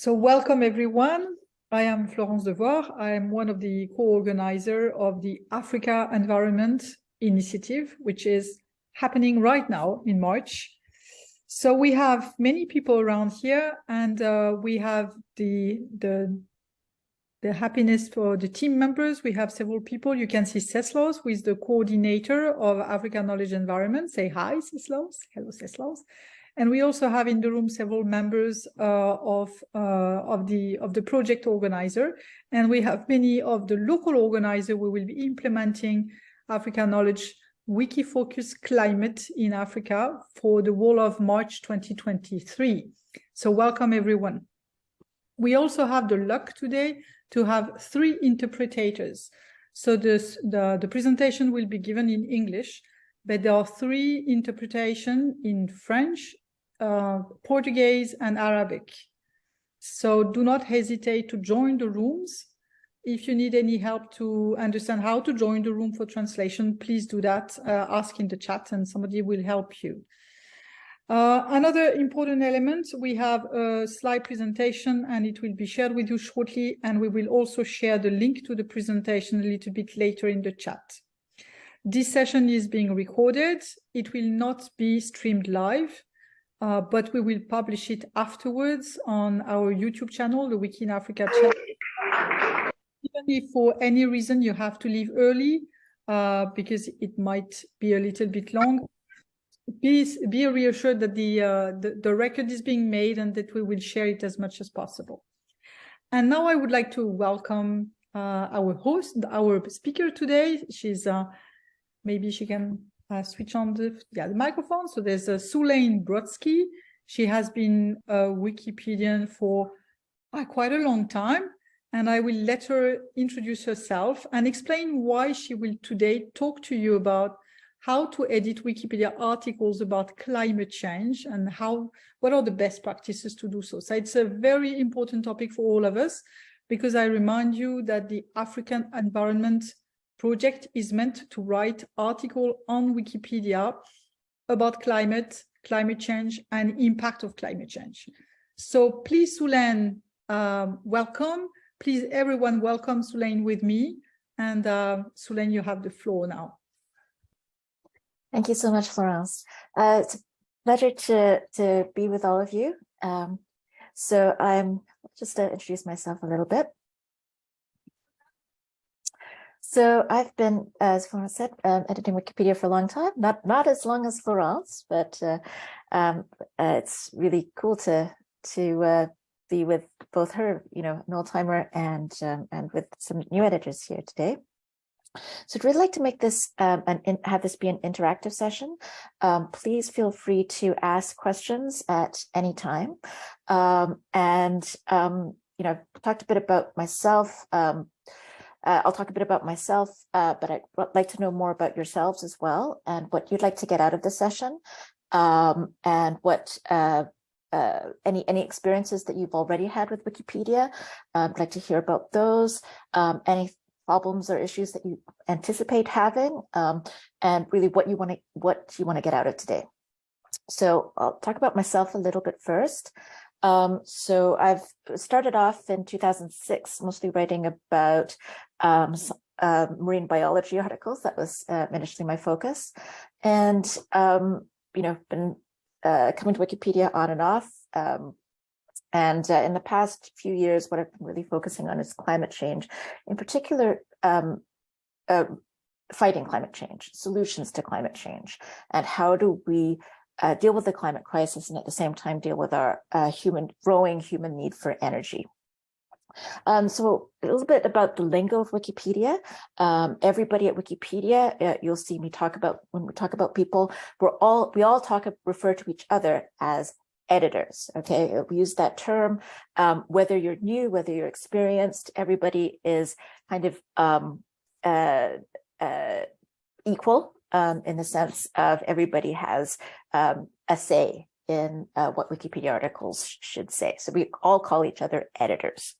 So welcome everyone. I am Florence Devouard. I am one of the co-organizer of the Africa Environment Initiative, which is happening right now in March. So we have many people around here and uh, we have the, the, the happiness for the team members. We have several people. You can see Ceslos, who is the coordinator of Africa Knowledge Environment. Say hi, Ceslos. Hello, Ceslos. And we also have in the room several members uh, of, uh, of, the, of the project organizer. And we have many of the local organizers who will be implementing Africa Knowledge Wikifocus Climate in Africa for the whole of March 2023. So welcome everyone. We also have the luck today to have three interpreters. So this, the, the presentation will be given in English, but there are three interpretation in French, uh, Portuguese and Arabic. So do not hesitate to join the rooms. If you need any help to understand how to join the room for translation, please do that. Uh, ask in the chat and somebody will help you. Uh, another important element, we have a slide presentation and it will be shared with you shortly. And we will also share the link to the presentation a little bit later in the chat. This session is being recorded. It will not be streamed live uh, but we will publish it afterwards on our YouTube channel, the Wiki in Africa channel. Even if for any reason you have to leave early, uh, because it might be a little bit long, be, be reassured that the, uh, the, the record is being made and that we will share it as much as possible. And now I would like to welcome uh, our host, our speaker today. She's, uh, maybe she can uh, switch on the, yeah, the microphone. So there's uh, Sulaine Brodsky. She has been a Wikipedian for uh, quite a long time. And I will let her introduce herself and explain why she will today talk to you about how to edit Wikipedia articles about climate change and how what are the best practices to do so. So it's a very important topic for all of us because I remind you that the African environment project is meant to write article on Wikipedia about climate, climate change, and impact of climate change. So please, Sulaine, um, welcome. Please, everyone, welcome Sulaine with me. And uh, Sulaine, you have the floor now. Thank you so much, Florence. Uh, it's a pleasure to, to be with all of you. Um, so I'm just to introduce myself a little bit. So I've been, as Florence said, um, editing Wikipedia for a long time, not not as long as Florence, but uh, um, uh, it's really cool to to uh, be with both her, you know, an old timer and um, and with some new editors here today. So I'd really like to make this um, and have this be an interactive session. Um, please feel free to ask questions at any time. Um, and, um, you know, I've talked a bit about myself, um, uh, I'll talk a bit about myself, uh, but I'd like to know more about yourselves as well and what you'd like to get out of the session um, and what uh, uh any any experiences that you've already had with Wikipedia. Um, I'd like to hear about those, um, any problems or issues that you anticipate having, um, and really what you want to what you want to get out of today. So I'll talk about myself a little bit first. Um, so I've started off in 2006, mostly writing about um, uh, marine biology articles. That was uh, initially my focus. And, um, you know, been uh, coming to Wikipedia on and off. Um, and uh, in the past few years, what I've been really focusing on is climate change, in particular, um, uh, fighting climate change, solutions to climate change, and how do we uh, deal with the climate crisis and at the same time deal with our uh, human growing human need for energy. Um, so a little bit about the lingo of Wikipedia. Um, everybody at Wikipedia, uh, you'll see me talk about when we talk about people, we're all we all talk refer to each other as editors. Okay, we use that term. Um, whether you're new, whether you're experienced, everybody is kind of um, uh, uh, equal um, in the sense of everybody has um, a say in uh, what Wikipedia articles should say. So we all call each other editors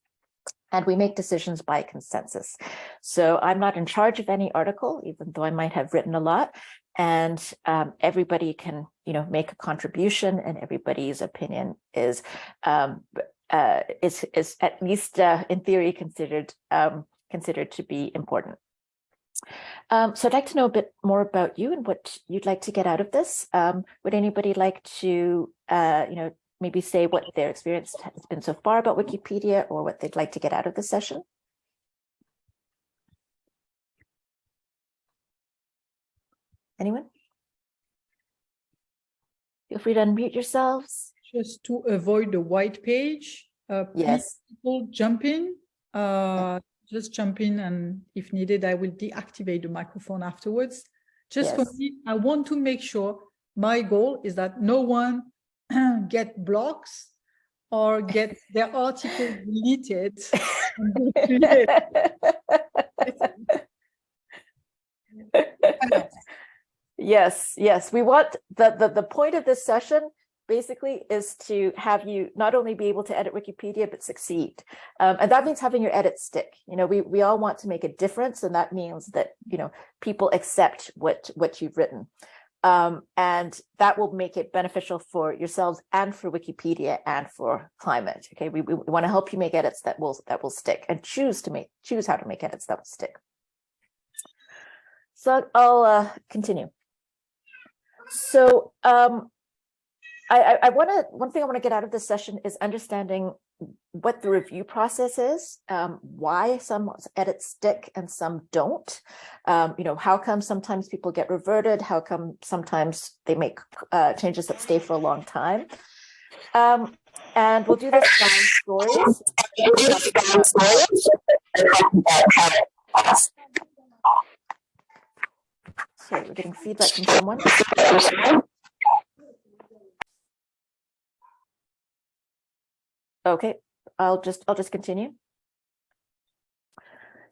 and we make decisions by consensus. So I'm not in charge of any article, even though I might have written a lot, and um, everybody can, you know, make a contribution and everybody's opinion is um, uh, is is at least uh, in theory considered um, considered to be important. Um, so I'd like to know a bit more about you and what you'd like to get out of this. Um, would anybody like to, uh, you know, maybe say what their experience has been so far about Wikipedia or what they'd like to get out of the session? Anyone? Feel free to unmute yourselves. Just to avoid the white page. Uh, Yes. People jump in, uh, just jump in and if needed, I will deactivate the microphone afterwards. Just for me, I want to make sure my goal is that no one get blocks or get their article deleted. Yes, yes, we want the, the the point of this session basically is to have you not only be able to edit Wikipedia but succeed, um, and that means having your edits stick. You know, we we all want to make a difference, and that means that you know people accept what what you've written, um, and that will make it beneficial for yourselves and for Wikipedia and for climate. Okay, we we, want to help you make edits that will that will stick and choose to make choose how to make edits that will stick. So I'll uh, continue. So um, I, I, I want to, one thing I want to get out of this session is understanding what the review process is, um, why some edits stick and some don't. Um, you know, how come sometimes people get reverted? How come sometimes they make uh, changes that stay for a long time? Um, and we'll do this by stories. Sorry, we're getting feedback from someone. Okay, I'll just, I'll just continue.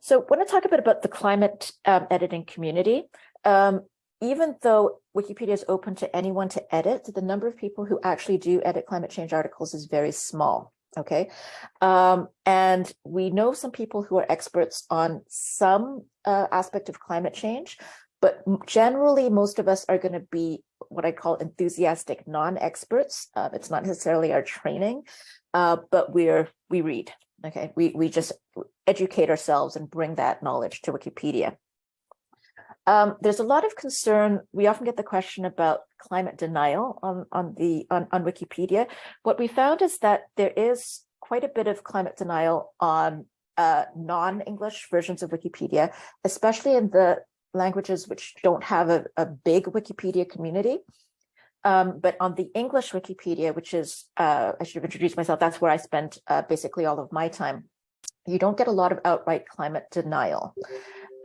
So I talk a bit about the climate um, editing community, um, even though Wikipedia is open to anyone to edit, the number of people who actually do edit climate change articles is very small. Okay, um, and we know some people who are experts on some uh, aspect of climate change, but generally most of us are going to be what I call enthusiastic non-experts. Uh, it's not necessarily our training, uh, but we're we read. Okay, we we just educate ourselves and bring that knowledge to Wikipedia. Um, there's a lot of concern. We often get the question about climate denial on on the on, on Wikipedia. What we found is that there is quite a bit of climate denial on uh, non-English versions of Wikipedia, especially in the languages which don't have a, a big Wikipedia community. Um, but on the English Wikipedia, which is, uh, I should have introduced myself, that's where I spent uh, basically all of my time. You don't get a lot of outright climate denial.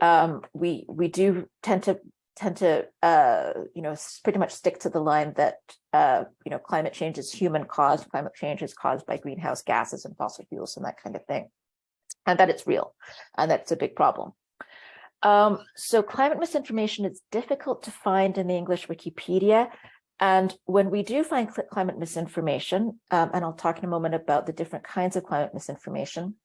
Um, we we do tend to tend to uh, you know pretty much stick to the line that uh, you know climate change is human caused. Climate change is caused by greenhouse gases and fossil fuels and that kind of thing, and that it's real, and that's a big problem. Um, so climate misinformation is difficult to find in the English Wikipedia. And when we do find cl climate misinformation, um, and I'll talk in a moment about the different kinds of climate misinformation,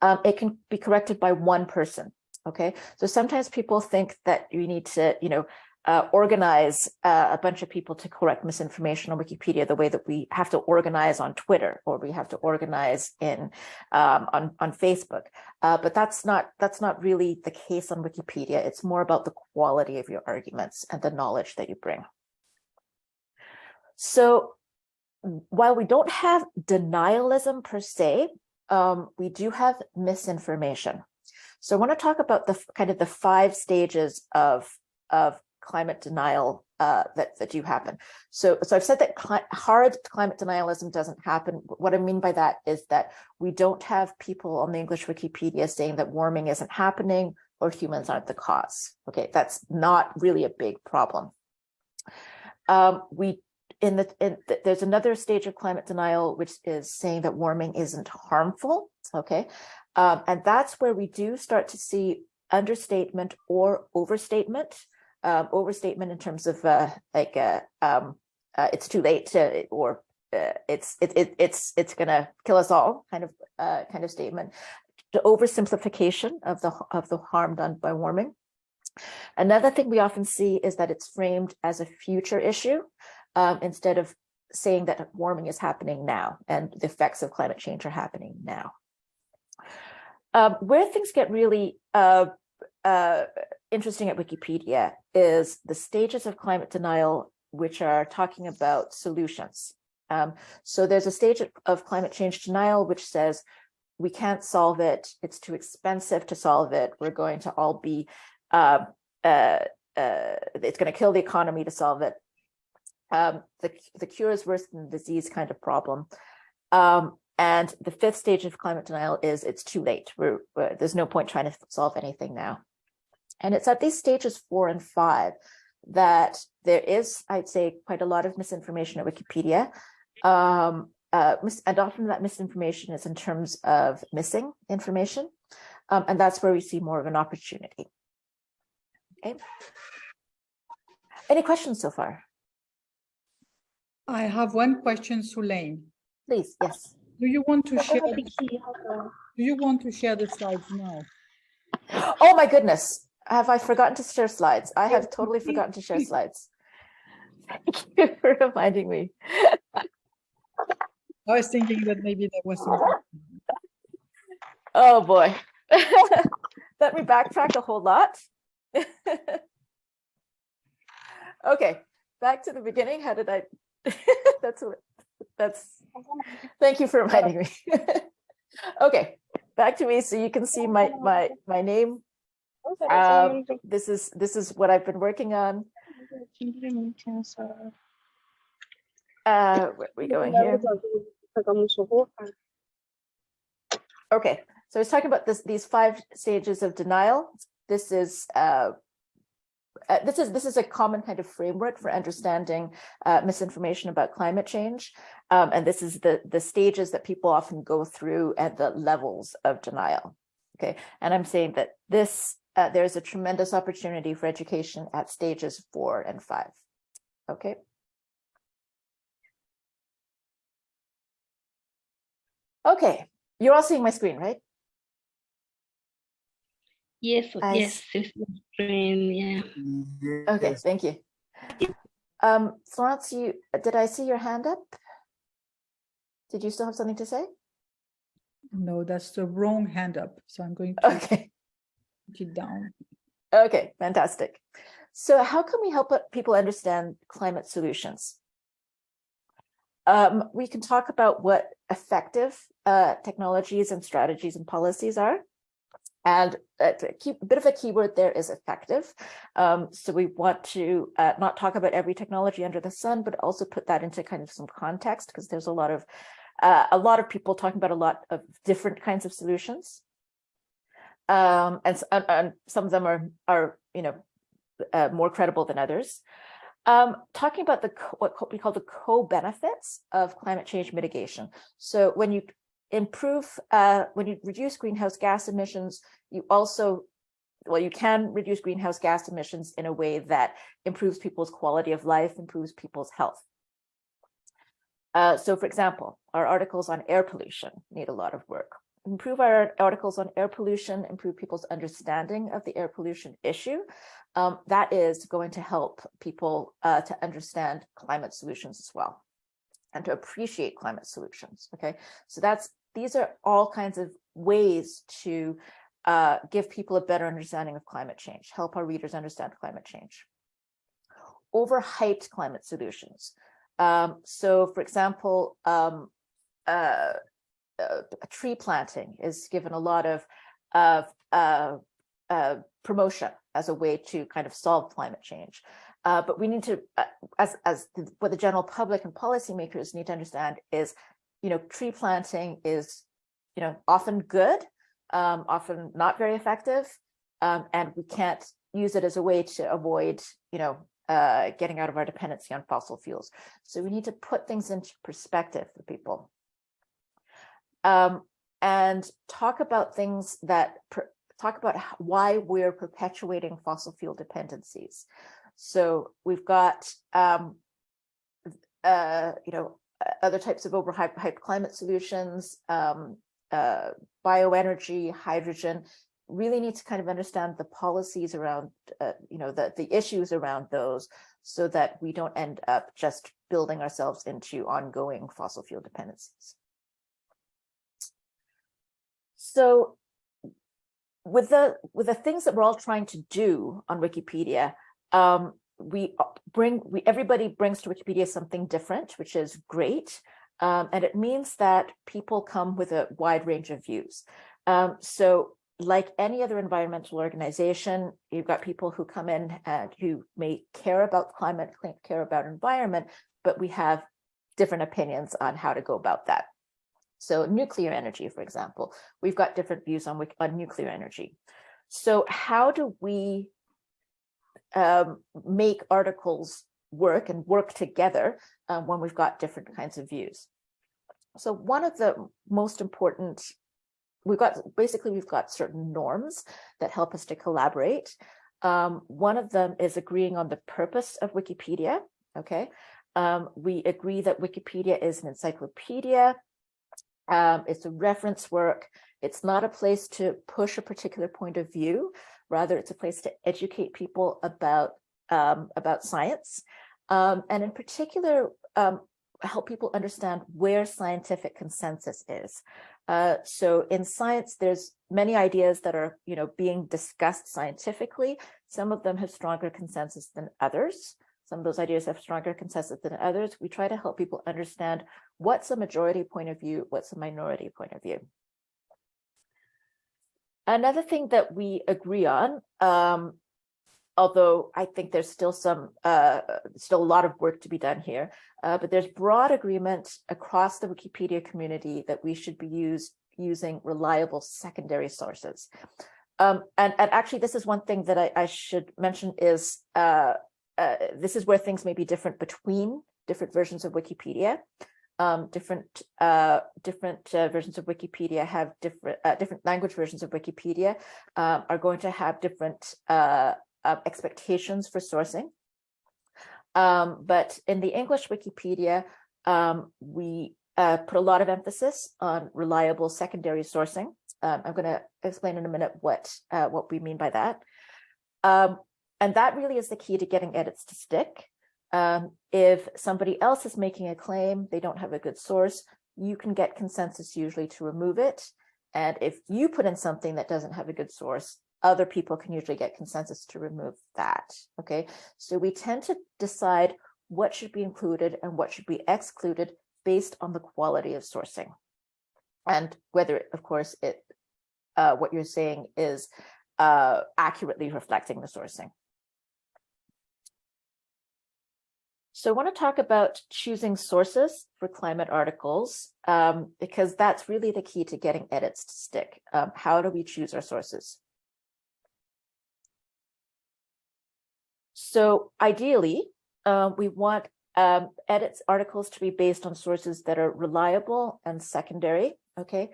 um, it can be corrected by one person. Okay, so sometimes people think that you need to, you know, uh, organize uh, a bunch of people to correct misinformation on Wikipedia the way that we have to organize on Twitter or we have to organize in um, on on Facebook. Uh, but that's not that's not really the case on Wikipedia. It's more about the quality of your arguments and the knowledge that you bring. So while we don't have denialism per se, um, we do have misinformation. So I want to talk about the kind of the five stages of of climate denial uh, that, that do happen. So, so I've said that cli hard climate denialism doesn't happen. What I mean by that is that we don't have people on the English Wikipedia saying that warming isn't happening or humans aren't the cause. Okay, that's not really a big problem. Um, we in the, in the there's another stage of climate denial which is saying that warming isn't harmful. Okay, um, and that's where we do start to see understatement or overstatement um, overstatement in terms of uh, like uh, um, uh, it's too late to, or uh, it's it, it, it's it's gonna kill us all kind of uh, kind of statement. The oversimplification of the of the harm done by warming. Another thing we often see is that it's framed as a future issue um, instead of saying that warming is happening now and the effects of climate change are happening now. Um, where things get really uh, uh, interesting at Wikipedia is the stages of climate denial, which are talking about solutions. Um, so there's a stage of climate change denial, which says we can't solve it. It's too expensive to solve it. We're going to all be, uh, uh, uh, it's going to kill the economy to solve it. Um, the, the cure is worse than the disease kind of problem. Um, and the fifth stage of climate denial is it's too late. We're, we're, there's no point trying to solve anything now. And it's at these stages four and five that there is, I'd say, quite a lot of misinformation at Wikipedia. Um, uh, and often that misinformation is in terms of missing information. Um, and that's where we see more of an opportunity. Okay. Any questions so far? I have one question, Sulaine. Please, yes. Do you want to share? Do you want to share the slides now? Oh my goodness. Have I forgotten to share slides? I have totally forgotten to share slides. Thank you for reminding me. I was thinking that maybe there was some. Oh boy. Let me backtrack a whole lot. okay, back to the beginning. How did I? that's what. That's. Thank you for reminding me. okay, back to me, so you can see my my my name. Um, this is this is what I've been working on. Uh, where are we going here? Okay, so I was talking about this these five stages of denial. This is uh, uh, this is this is a common kind of framework for understanding uh, misinformation about climate change, um, and this is the the stages that people often go through at the levels of denial. Okay, and I'm saying that this uh, there's a tremendous opportunity for education at stages four and five. Okay. Okay, you're all seeing my screen, right? Yes, I yes, it's my yeah. Okay, thank you. Um, Florence, you did I see your hand up? Did you still have something to say? No, that's the wrong hand up. So I'm going to Okay, put it down. okay, fantastic. So how can we help uh, people understand climate solutions? Um, we can talk about what effective uh, technologies and strategies and policies are. And a, key, a bit of a keyword there is effective. Um, so we want to uh, not talk about every technology under the sun, but also put that into kind of some context because there's a lot of uh, a lot of people talking about a lot of different kinds of solutions. Um, and, and, and, some of them are, are you know, uh, more credible than others. Um, talking about the what we call the co-benefits of climate change mitigation. So when you improve, uh, when you reduce greenhouse gas emissions, you also, well, you can reduce greenhouse gas emissions in a way that improves people's quality of life, improves people's health. Uh, so for example, our articles on air pollution need a lot of work. Improve our articles on air pollution, improve people's understanding of the air pollution issue. Um, that is going to help people uh, to understand climate solutions as well and to appreciate climate solutions. Okay, so that's these are all kinds of ways to uh, give people a better understanding of climate change, help our readers understand climate change. Overhyped climate solutions. Um, so, for example, um, uh, uh, tree planting is given a lot of, of uh, uh, promotion as a way to kind of solve climate change. Uh, but we need to, as, as the, what the general public and policymakers need to understand is, you know, tree planting is, you know, often good, um, often not very effective, um, and we can't use it as a way to avoid, you know, uh, getting out of our dependency on fossil fuels. So we need to put things into perspective for people. Um, and talk about things that talk about why we're perpetuating fossil fuel dependencies. So we've got, um, uh, you know, other types of overhyped climate solutions, um, uh, bioenergy, hydrogen, really need to kind of understand the policies around, uh, you know, the, the issues around those so that we don't end up just building ourselves into ongoing fossil fuel dependencies. So with the with the things that we're all trying to do on Wikipedia, um, we bring we everybody brings to Wikipedia something different, which is great. Um, and it means that people come with a wide range of views. Um, so like any other environmental organization, you've got people who come in and who may care about climate, care about environment, but we have different opinions on how to go about that. So nuclear energy, for example, we've got different views on, on nuclear energy. So how do we um, make articles work and work together uh, when we've got different kinds of views? So one of the most important, we've got basically we've got certain norms that help us to collaborate. Um, one of them is agreeing on the purpose of Wikipedia. Okay, um, we agree that Wikipedia is an encyclopedia um, it's a reference work. It's not a place to push a particular point of view. Rather, it's a place to educate people about, um, about science. Um, and in particular, um, help people understand where scientific consensus is. Uh, so in science, there's many ideas that are, you know, being discussed scientifically. Some of them have stronger consensus than others. Some of those ideas have stronger consensus than others. We try to help people understand what's a majority point of view, what's a minority point of view. Another thing that we agree on, um, although I think there's still some, uh, still a lot of work to be done here, uh, but there's broad agreement across the Wikipedia community that we should be using reliable secondary sources. Um, and, and actually, this is one thing that I, I should mention is uh, uh, this is where things may be different between different versions of Wikipedia. Um, different uh, different uh, versions of Wikipedia have different uh, different language versions of Wikipedia um, are going to have different uh, expectations for sourcing. Um, but in the English Wikipedia, um, we uh, put a lot of emphasis on reliable secondary sourcing. Um, I'm going to explain in a minute what what we mean by that. Um, and that really is the key to getting edits to stick. Um, if somebody else is making a claim, they don't have a good source, you can get consensus usually to remove it. And if you put in something that doesn't have a good source, other people can usually get consensus to remove that. Okay, so we tend to decide what should be included and what should be excluded based on the quality of sourcing. And whether, of course, it uh, what you're saying is uh, accurately reflecting the sourcing. So I want to talk about choosing sources for climate articles, um, because that's really the key to getting edits to stick. Um, how do we choose our sources? So ideally, uh, we want um, edits articles to be based on sources that are reliable and secondary. Okay,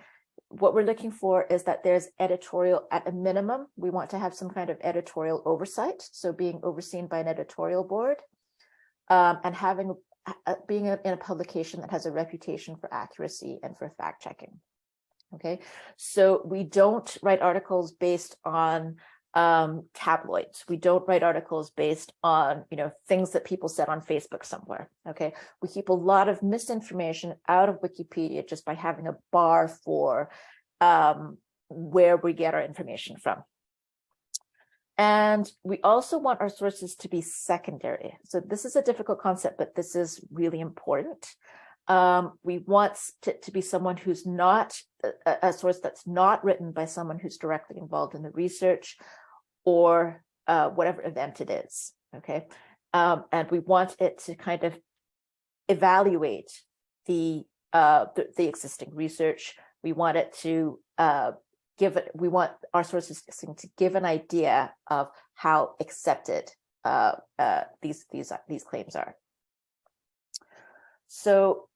what we're looking for is that there's editorial at a minimum. We want to have some kind of editorial oversight. So being overseen by an editorial board um, and having uh, being a, in a publication that has a reputation for accuracy and for fact checking. Okay, so we don't write articles based on um, tabloids. We don't write articles based on, you know, things that people said on Facebook somewhere. Okay, we keep a lot of misinformation out of Wikipedia just by having a bar for um, where we get our information from. And we also want our sources to be secondary. So this is a difficult concept, but this is really important. Um, we want to, to, be someone who's not a, a, source that's not written by someone who's directly involved in the research or uh, whatever event it is. Okay. Um, and we want it to kind of evaluate the, uh, the, the existing research. We want it to uh, give it, we want our sources to give an idea of how accepted uh, uh, these, these, these claims are. So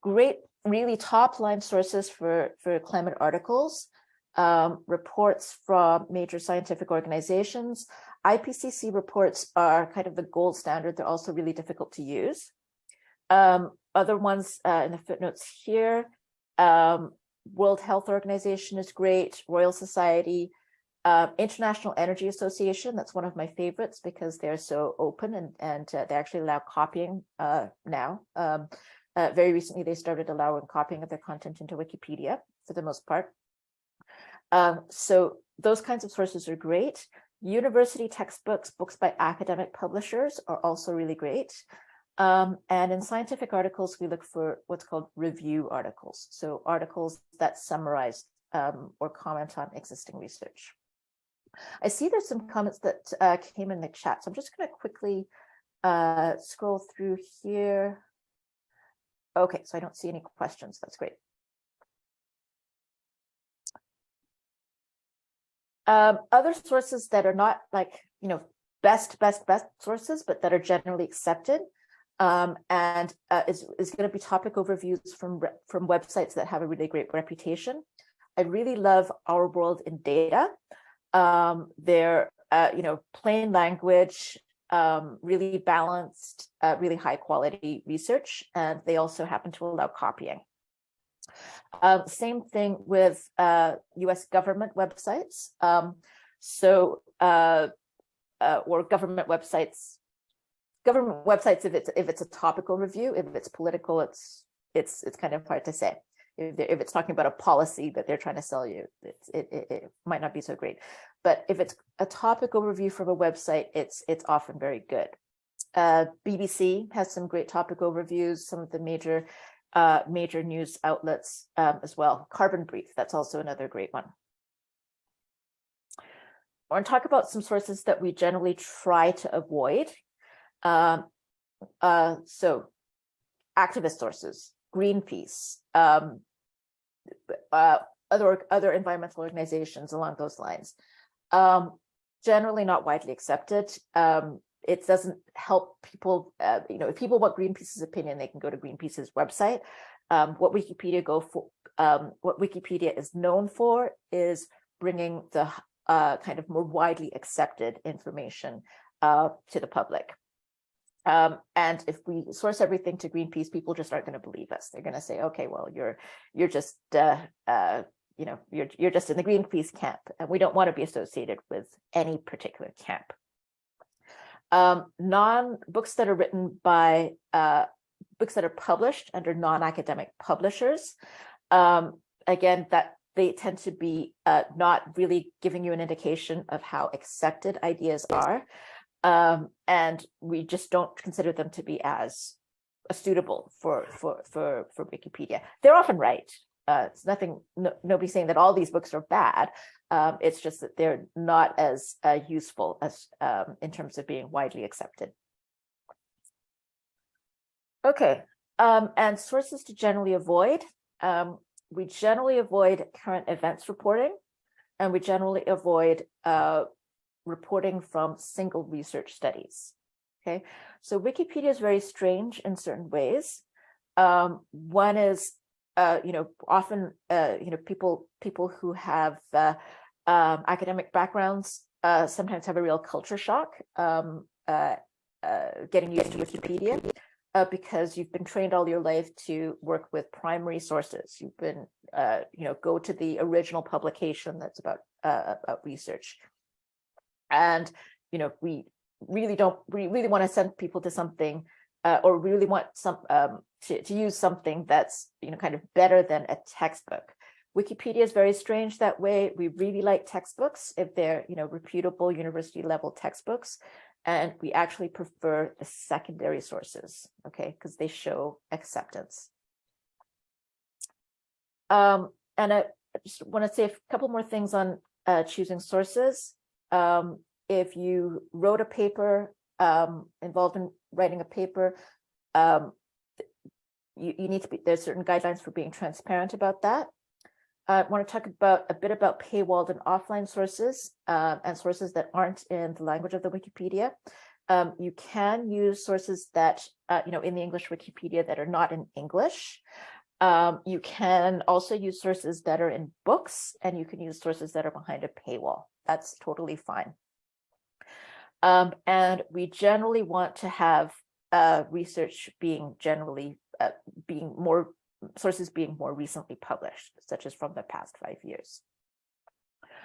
great, really top line sources for, for climate articles, um, reports from major scientific organizations. IPCC reports are kind of the gold standard. They're also really difficult to use. Um, other ones uh, in the footnotes here, um, World Health Organization is great, Royal Society, Uh, International Energy Association, that's one of my favorites because they're so open and, and uh, they actually allow copying uh, now. Um, uh, very recently, they started allowing copying of their content into Wikipedia for the most part. Um, so those kinds of sources are great. University textbooks, books by academic publishers are also really great. Um, and in scientific articles, we look for what's called review articles. So articles that summarize um, or comment on existing research. I see there's some comments that uh, came in the chat, so I'm just going to quickly uh, scroll through here. Okay, so I don't see any questions. That's great. Um, other sources that are not like, you know, best, best, best sources, but that are generally accepted um, and uh, is, is going to be topic overviews from, from websites that have a really great reputation. I really love Our World in Data. Um, they're, uh, you know, plain language, um, really balanced, uh, really high quality research, and they also happen to allow copying. Uh, same thing with uh, US government websites. Um, so, uh, uh, or government websites, government websites, if it's if it's a topical review, if it's political, it's it's it's kind of hard to say if, if it's talking about a policy that they're trying to sell you, it, it, it might not be so great. But if it's a topic overview from a website, it's it's often very good. Uh, BBC has some great topic overviews, some of the major uh, major news outlets um, as well. Carbon Brief, that's also another great one. I want to talk about some sources that we generally try to avoid. Um, uh, so activist sources, Greenpeace, um, uh, other other environmental organizations along those lines. Um, generally not widely accepted. Um, it doesn't help people, uh, you know, if people want Greenpeace's opinion, they can go to Greenpeace's website. Um, what Wikipedia go for, um, what Wikipedia is known for is bringing the uh, kind of more widely accepted information uh, to the public. Um, and if we source everything to Greenpeace, people just aren't going to believe us. They're going to say, okay, well, you're you're just uh, uh, you know you're you're just in the Greenpeace camp, and we don't want to be associated with any particular camp. Um, non books that are written by uh, books that are published under non-academic publishers. Um, again, that they tend to be uh, not really giving you an indication of how accepted ideas are. Um, and we just don't consider them to be as suitable for, for, for, for Wikipedia. They're often right. Uh, it's nothing, no, nobody's saying that all these books are bad. Um, it's just that they're not as uh, useful as um, in terms of being widely accepted. Okay, um, and sources to generally avoid. Um, we generally avoid current events reporting, and we generally avoid uh, reporting from single research studies. Okay, so Wikipedia is very strange in certain ways. Um, one is, uh, you know, often, uh, you know, people people who have uh, um, academic backgrounds uh, sometimes have a real culture shock um, uh, uh, getting used to Wikipedia because you've been trained all your life to work with primary sources. You've been, you know, go to the original publication that's about about research and you know we really don't we really want to send people to something uh, or we really want some um, to, to use something that's you know kind of better than a textbook. Wikipedia is very strange that way. We really like textbooks if they're you know reputable university level textbooks and we actually prefer the secondary sources okay because they show acceptance. Um and i just want to say a couple more things on uh, choosing sources um, if you wrote a paper um, involved in writing a paper, um, you, you need to be, there's certain guidelines for being transparent about that. I want to talk about a bit about paywalled and offline sources um, and sources that aren't in the language of the Wikipedia. Um, you can use sources that, uh, you know, in the English Wikipedia that are not in English. Um, you can also use sources that are in books and you can use sources that are behind a paywall that's totally fine. Um, and we generally want to have uh, research being generally uh, being more sources being more recently published, such as from the past five years.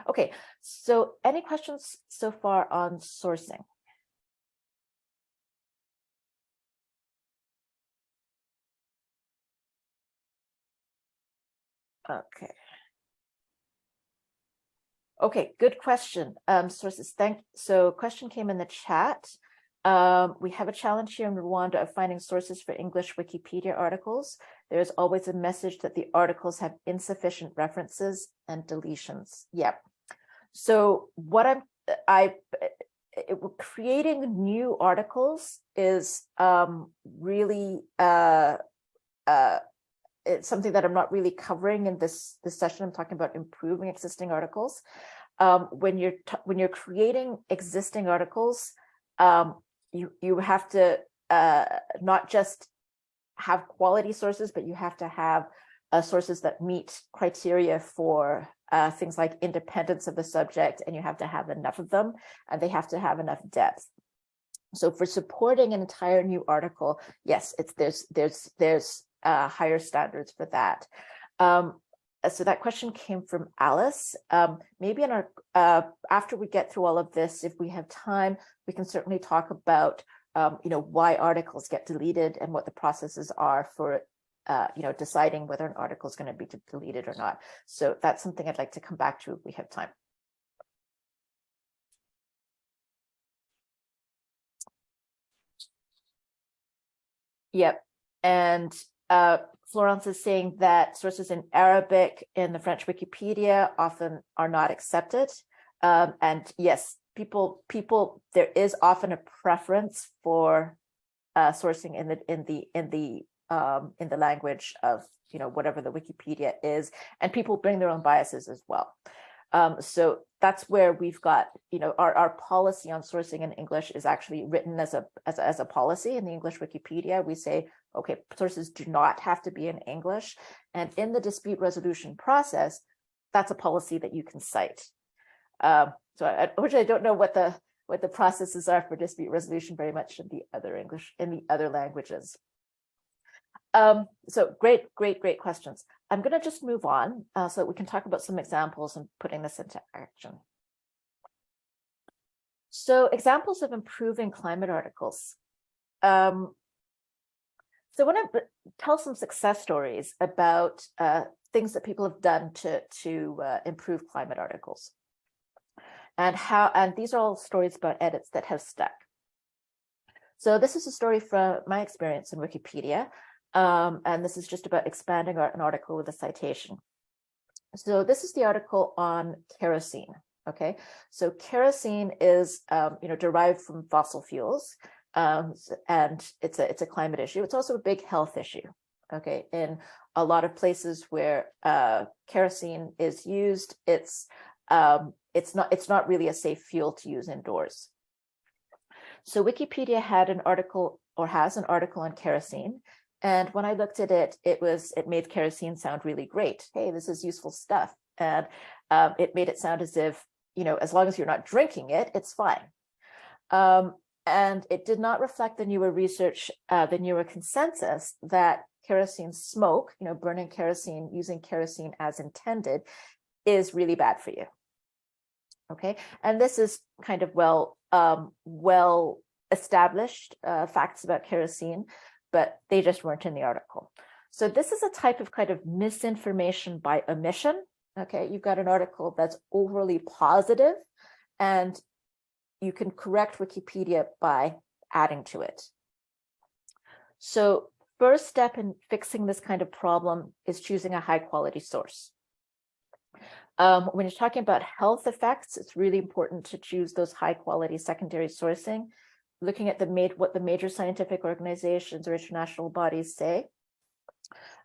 Okay, so any questions so far on sourcing? Okay. Okay, good question. Um, sources, thank, so question came in the chat. Um, we have a challenge here in Rwanda of finding sources for English Wikipedia articles. There's always a message that the articles have insufficient references and deletions. Yep. So what I'm, I, it, creating new articles is um, really uh, uh, it's something that I'm not really covering in this this session. I'm talking about improving existing articles. Um, when you're when you're creating existing articles, um, you you have to uh, not just have quality sources, but you have to have uh, sources that meet criteria for uh, things like independence of the subject, and you have to have enough of them, and they have to have enough depth. So for supporting an entire new article, yes, it's there's there's there's uh, higher standards for that. Um, uh, so that question came from Alice. Um, maybe in our uh, after we get through all of this, if we have time, we can certainly talk about um, you know why articles get deleted and what the processes are for uh, you know deciding whether an article is going to be deleted or not. So that's something I'd like to come back to if we have time. Yep, and uh, Florence is saying that sources in Arabic in the French Wikipedia often are not accepted. Um, and yes, people, people, there is often a preference for uh, sourcing in the in the in the um, in the language of you know whatever the Wikipedia is, and people bring their own biases as well. Um, so that's where we've got, you know, our, our policy on sourcing in English is actually written as a, as a, as a policy in the English Wikipedia. We say, okay, sources do not have to be in English. And in the dispute resolution process, that's a policy that you can cite. Um, so I, I don't know what the what the processes are for dispute resolution very much in the other English in the other languages. Um, so great, great, great questions. I'm going to just move on uh, so that we can talk about some examples and putting this into action. So examples of improving climate articles. Um, so I want to tell some success stories about uh, things that people have done to, to uh, improve climate articles. And how, and these are all stories about edits that have stuck. So this is a story from my experience in Wikipedia. Um, and this is just about expanding an article with a citation. So this is the article on kerosene. Okay, so kerosene is um, you know derived from fossil fuels, um, and it's a it's a climate issue. It's also a big health issue. Okay, in a lot of places where uh, kerosene is used, it's um, it's not it's not really a safe fuel to use indoors. So Wikipedia had an article or has an article on kerosene and when I looked at it, it was it made kerosene sound really great. Hey, this is useful stuff. And um, it made it sound as if, you know, as long as you're not drinking it, it's fine. Um, and it did not reflect the newer research, uh, the newer consensus that kerosene smoke, you know, burning kerosene, using kerosene as intended is really bad for you. Okay, and this is kind of well, um, well established uh, facts about kerosene but they just weren't in the article. So this is a type of kind of misinformation by omission. Okay, you've got an article that's overly positive and you can correct Wikipedia by adding to it. So first step in fixing this kind of problem is choosing a high quality source. Um, when you're talking about health effects, it's really important to choose those high quality secondary sourcing looking at the made what the major scientific organizations or international bodies say.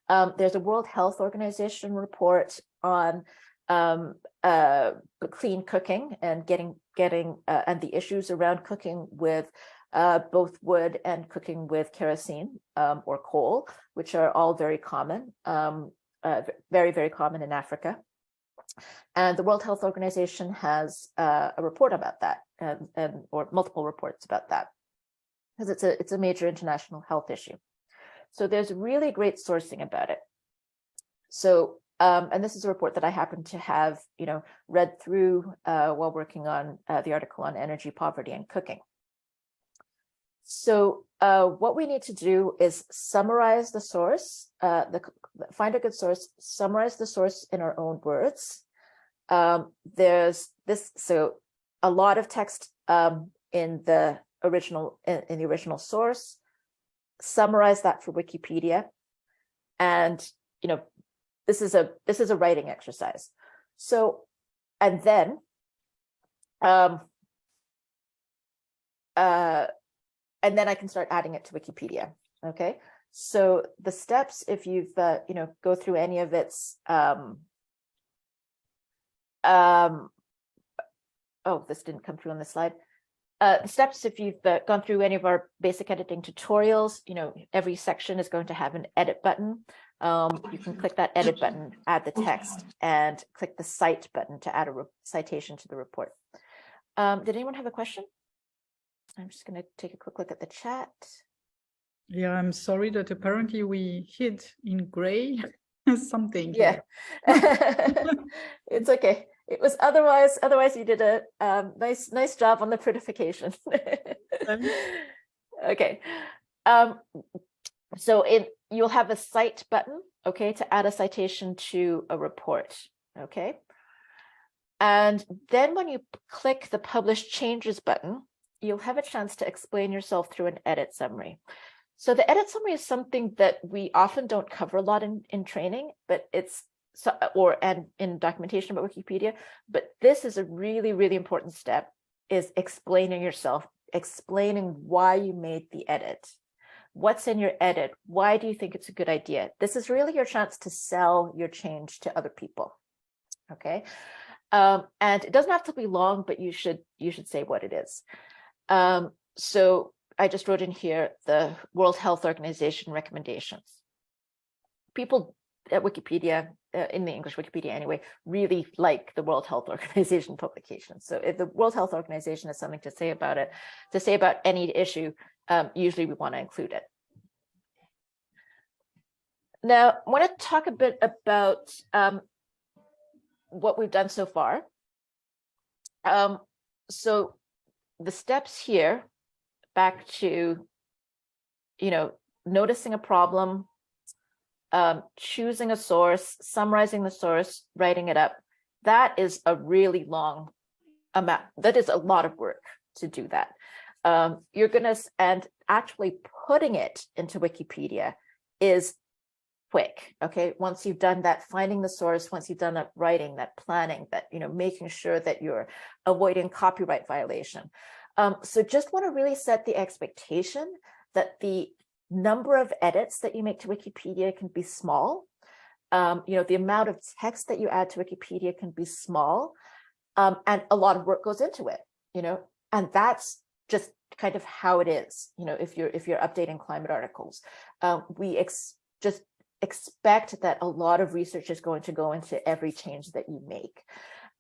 Um, there's a World Health Organization report on um, uh, clean cooking and getting getting uh, and the issues around cooking with uh, both wood and cooking with kerosene um, or coal, which are all very common, um, uh, very, very common in Africa. And the World Health Organization has uh, a report about that and, and or multiple reports about that because it's a it's a major international health issue. So there's really great sourcing about it. So Um, and this is a report that I happen to have, you know, read through uh, while working on uh, the article on energy poverty and cooking. So uh, what we need to do is summarize the source, uh, the find a good source, summarize the source in our own words. Um, there's this, so a lot of text um, in the original in, in the original source, summarize that for Wikipedia, and you know this is a this is a writing exercise. So, and then, um, uh, and then I can start adding it to Wikipedia. Okay, so the steps, if you've uh, you know go through any of its um, um, oh, this didn't come through on the slide. Uh, steps, if you've uh, gone through any of our basic editing tutorials, you know, every section is going to have an edit button. Um, you can click that edit button, add the text, and click the cite button to add a citation to the report. Um, did anyone have a question? I'm just going to take a quick look at the chat. Yeah, I'm sorry that apparently we hid in gray something. Yeah, it's okay. It was otherwise, otherwise you did a um, nice, nice job on the prettification. okay. Um, so it you'll have a cite button, okay, to add a citation to a report, okay? And then when you click the publish changes button, you'll have a chance to explain yourself through an edit summary. So the edit summary is something that we often don't cover a lot in, in training, but it's so, or and in documentation about Wikipedia, but this is a really, really important step is explaining yourself, explaining why you made the edit. What's in your edit? Why do you think it's a good idea? This is really your chance to sell your change to other people. Okay. Um, and it doesn't have to be long, but you should you should say what it is. Um, so I just wrote in here the World Health Organization recommendations. People at Wikipedia, uh, in the English Wikipedia anyway, really like the World Health Organization publications. So if the World Health Organization has something to say about it, to say about any issue, um, usually we want to include it. Now, I want to talk a bit about um, what we've done so far. Um, so the steps here, back to, you know, noticing a problem, um, choosing a source, summarizing the source, writing it up. That is a really long amount. That is a lot of work to do that. Um, you're going to, and actually putting it into Wikipedia is quick. Okay. Once you've done that, finding the source, once you've done that writing, that planning, that, you know, making sure that you're avoiding copyright violation. Um, so just want to really set the expectation that the number of edits that you make to Wikipedia can be small. Um, you know, the amount of text that you add to Wikipedia can be small um, and a lot of work goes into it, you know, and that's just kind of how it is, you know, if you're if you're updating climate articles. Um, we ex just expect that a lot of research is going to go into every change that you make.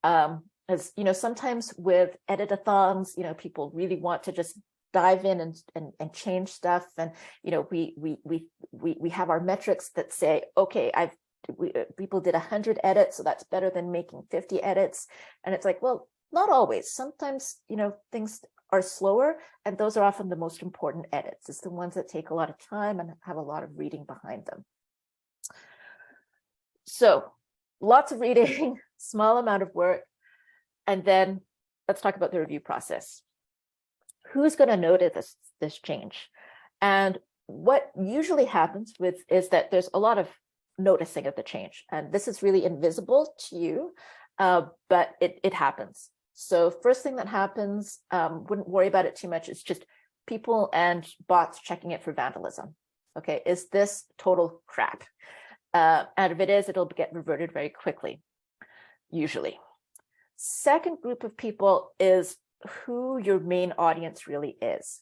Um, as you know, sometimes with editathons, you know, people really want to just dive in and, and, and change stuff. And, you know, we, we, we, we, we have our metrics that say, okay, I've, we, uh, people did 100 edits, so that's better than making 50 edits. And it's like, well, not always. Sometimes, you know, things are slower, and those are often the most important edits. It's the ones that take a lot of time and have a lot of reading behind them. So lots of reading, small amount of work, and then let's talk about the review process. Who's going to notice this, this change? And what usually happens with is that there's a lot of noticing of the change. And this is really invisible to you, uh, but it, it happens. So first thing that happens, um, wouldn't worry about it too much. It's just people and bots checking it for vandalism. Okay, is this total crap? Uh, and if it is, it'll get reverted very quickly, usually. Second group of people is who your main audience really is.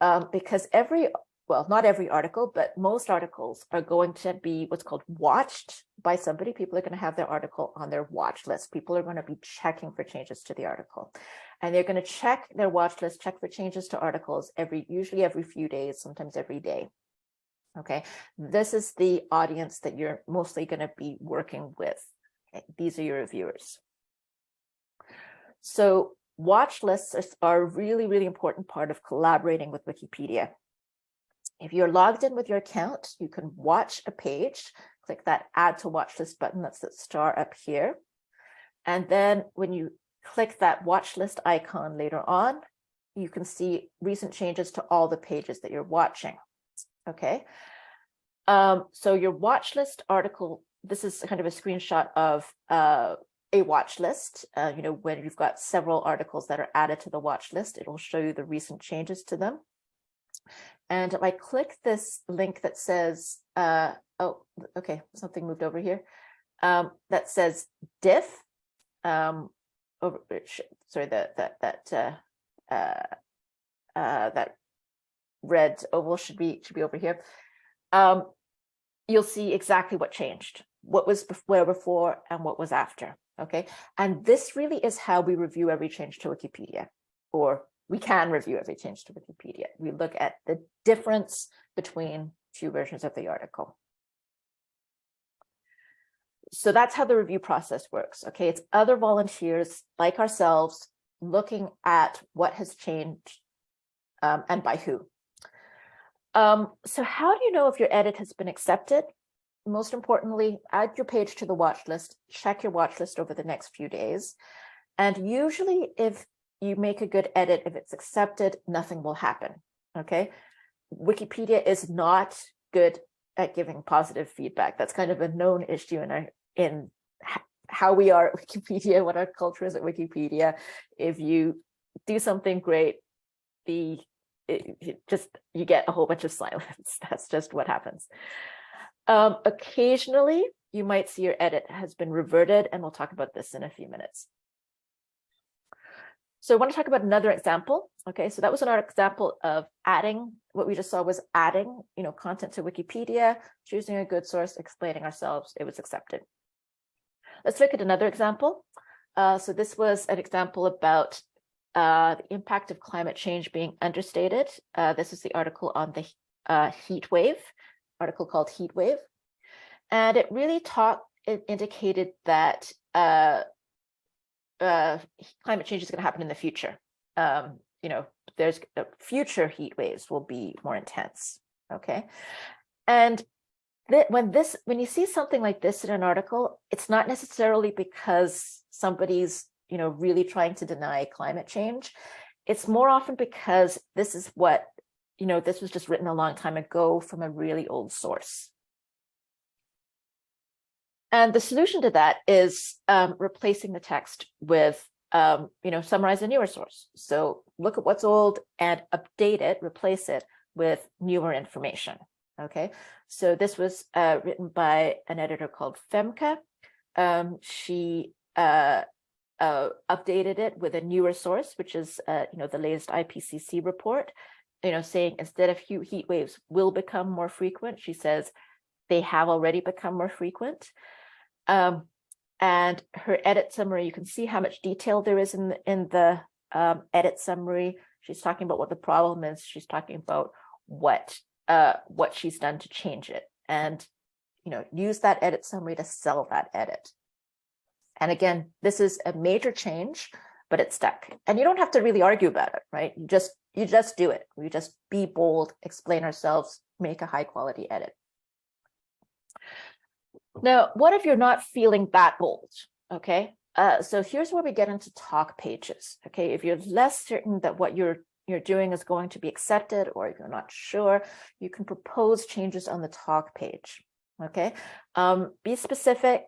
Um, because every, well, not every article, but most articles are going to be what's called watched by somebody. People are going to have their article on their watch list. People are going to be checking for changes to the article. And they're going to check their watch list, check for changes to articles every, usually every few days, sometimes every day. Okay, this is the audience that you're mostly going to be working with. Okay, These are your reviewers. So watch lists are- are a really, really important part of collaborating with Wikipedia. If you're logged in with your account, you can watch a page, click that add to watch list button, that's the star up here. And then when you click that watch list icon later on, you can see recent changes to all the pages that you're watching. Okay. Um, so your watch list article, this is kind of a screenshot of uh, a watch list. Uh, you know, when you've got several articles that are added to the watch list, it will show you the recent changes to them. And if I click this link that says, uh, oh, okay, something moved over here, um, that says diff, um, over, sorry, that, that, that, uh, uh, uh, that red oval should be, should be over here. Um, you'll see exactly what changed, what was where before and what was after, okay? And this really is how we review every change to Wikipedia, or we can review every change to Wikipedia. We look at the difference between two versions of the article. So that's how the review process works, okay? It's other volunteers like ourselves looking at what has changed um, and by who. Um, so how do you know if your edit has been accepted? Most importantly, add your page to the watch list, check your watch list over the next few days. And usually if you make a good edit, if it's accepted, nothing will happen, okay? Wikipedia is not good at giving positive feedback. That's kind of a known issue in our, in how we are at Wikipedia, what our culture is at Wikipedia. If you do something great, the just you get a whole bunch of silence. That's just what happens. Um, occasionally, you might see your edit has been reverted, and we'll talk about this in a few minutes. So I want to talk about another example. Okay, so that was another example of adding, what we just saw was adding, you know, content to Wikipedia, choosing a good source, explaining ourselves, it was accepted. Let's look at another example. Uh, so this was an example about uh, the impact of climate change being understated. Uh, this is the article on the uh, heat wave, article called Heat Wave. And it really talked, it indicated that uh, climate change is going to happen in the future. Um, you know, there's uh, future heat waves will be more intense. Okay. And when this, when you see something like this in an article, it's not necessarily because somebody's you know, really trying to deny climate change. It's more often because this is what, you know, this was just written a long time ago from a really old source. And the solution to that is um, replacing the text with, um, you know, summarize a newer source. So look at what's old and update it, replace it with newer information. Okay, so this was uh, written by an editor called Femke. Um, she uh, uh, updated it with a newer source, which is, uh, you know, the latest IPCC report, you know, saying instead of heat heat waves will become more frequent, she says they have already become more frequent. Um, and her edit summary, you can see how much detail there is in the, in the um, edit summary. She's talking about what the problem is. She's talking about what uh, what she's done to change it, and you know, use that edit summary to sell that edit. And again, this is a major change, but it's stuck. And you don't have to really argue about it, right? You just you just do it. We just be bold, explain ourselves, make a high quality edit. Now, what if you're not feeling that bold? Okay, uh, so here's where we get into talk pages. Okay, if you're less certain that what you're you're doing is going to be accepted, or if you're not sure, you can propose changes on the talk page. Okay, um, be specific,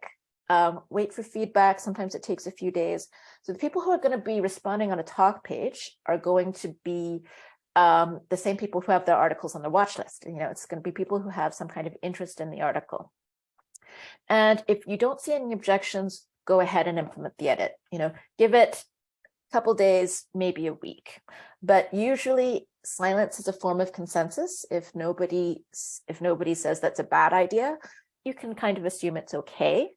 um, wait for feedback. Sometimes it takes a few days. So the people who are going to be responding on a talk page are going to be um, the same people who have their articles on the watch list. You know, it's going to be people who have some kind of interest in the article. And if you don't see any objections, go ahead and implement the edit. You know, give it a couple days, maybe a week. But usually silence is a form of consensus. If nobody if nobody says that's a bad idea, you can kind of assume it's okay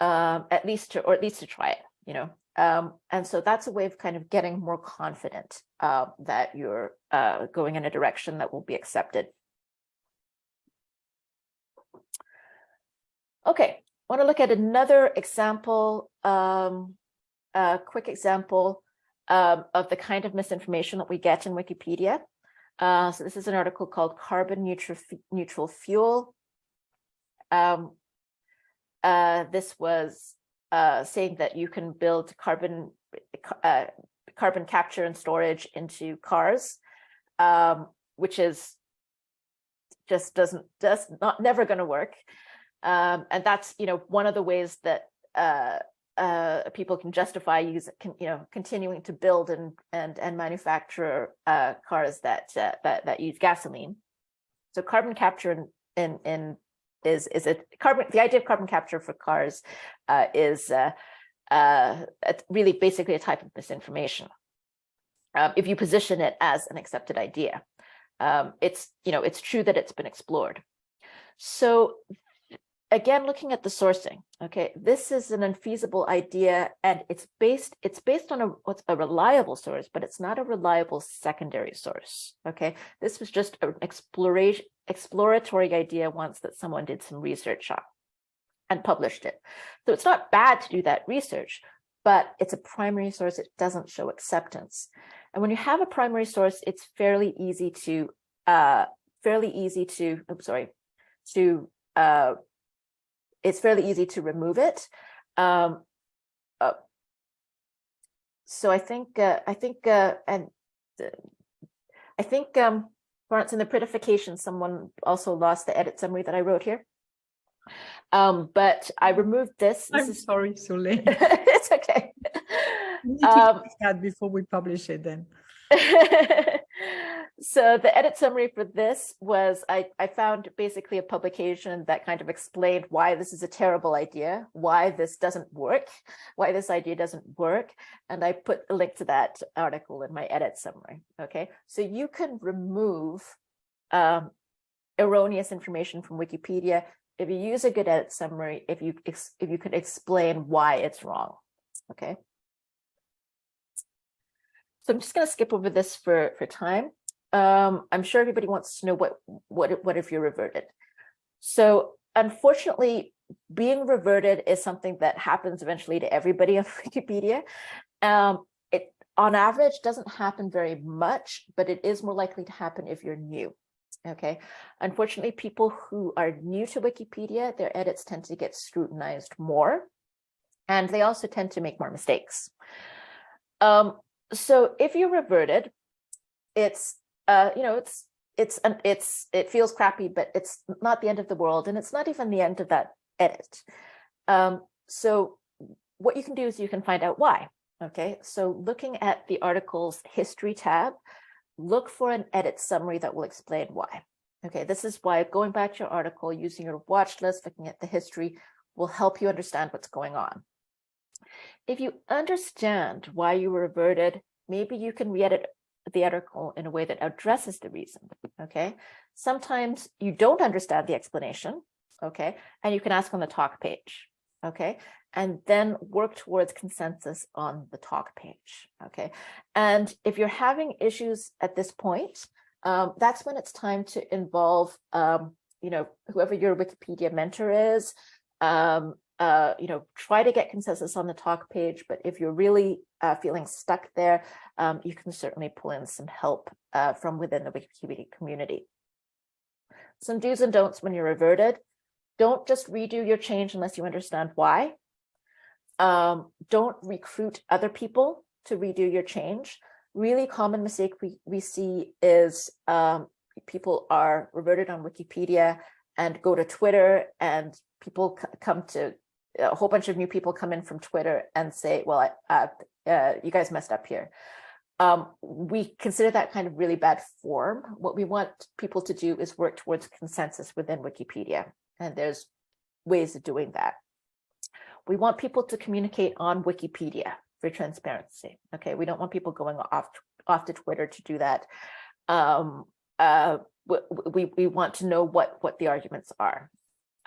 um, at least to, or at least to try it, you know. Um, and so that's a way of kind of getting more confident uh, that you're uh, going in a direction that will be accepted. Okay, I want to look at another example, um, a quick example um, of the kind of misinformation that we get in Wikipedia. Uh, so this is an article called Carbon Neutral, Neutral Fuel. Um, uh, this was uh, saying that you can build carbon uh, carbon capture and storage into cars, um, which is just doesn't just not never going to work. Um, and that's you know one of the ways that uh, uh, people can justify use can, you know continuing to build and and and manufacture uh, cars that, uh, that that use gasoline. So carbon capture in in, in is is a carbon the idea of carbon capture for cars uh, is uh, uh, really basically a type of misinformation. Um, if you position it as an accepted idea, um, it's you know it's true that it's been explored. So again, looking at the sourcing, okay, this is an unfeasible idea and it's based, it's based on a, a reliable source, but it's not a reliable secondary source, okay? This was just an exploration, exploratory idea once that someone did some research on and published it. So it's not bad to do that research, but it's a primary source, it doesn't show acceptance. And when you have a primary source, it's fairly easy to, uh, fairly easy to, I'm sorry, to uh, it's fairly easy to remove it. Um, uh, so I think uh, I think uh, and I think um, Florence in the prettification, someone also lost the edit summary that I wrote here. Um, but I removed this. this I'm is... sorry, Sule. it's okay. We need to Um, that before we publish it then. so the edit summary for this was I, I found basically a publication that kind of explained why this is a terrible idea, why this doesn't work, why this idea doesn't work. And I put a link to that article in my edit summary. Okay, so you can remove um, erroneous information from Wikipedia if you use a good edit summary, if you if you could explain why it's wrong. Okay. So I'm just going to skip over this for, for time. Um, I'm sure everybody wants to know what, what, what if you're reverted. So unfortunately, being reverted is something that happens eventually to everybody on Wikipedia. Um, it, on average, doesn't happen very much, but it is more likely to happen if you're new. Okay, unfortunately, people who are new to Wikipedia, their edits tend to get scrutinized more, and they also tend to make more mistakes. Um, so if you reverted, it's uh, you know, it's it's an it's it feels crappy, but it's not the end of the world, and it's not even the end of that edit. Um, so what you can do is you can find out why. Okay, so looking at the article's history tab, look for an edit summary that will explain why. Okay, this is why going back to your article, using your watch list, looking at the history will help you understand what's going on. If you understand why you were reverted, maybe you can re-edit the article in a way that addresses the reason, okay? Sometimes you don't understand the explanation, okay? And you can ask on the talk page, okay? And then work towards consensus on the talk page, okay? And if you're having issues at this point, um, that's when it's time to involve, um, you know, whoever your Wikipedia mentor is, um, uh, you know, try to get consensus on the talk page, but if you're really uh, feeling stuck there, um, you can certainly pull in some help uh, from within the Wikipedia community. Some do's and don'ts when you're reverted. Don't just redo your change unless you understand why. Um, don't recruit other people to redo your change. Really common mistake we, we see is um, people are reverted on Wikipedia and go to Twitter and people come to a whole bunch of new people come in from Twitter and say, well, uh, uh, you guys messed up here. Um, we consider that kind of really bad form. What we want people to do is work towards consensus within Wikipedia. And there's ways of doing that. We want people to communicate on Wikipedia for transparency. Okay, we don't want people going off, off to Twitter to do that. Um, uh, we, we want to know what, what the arguments are.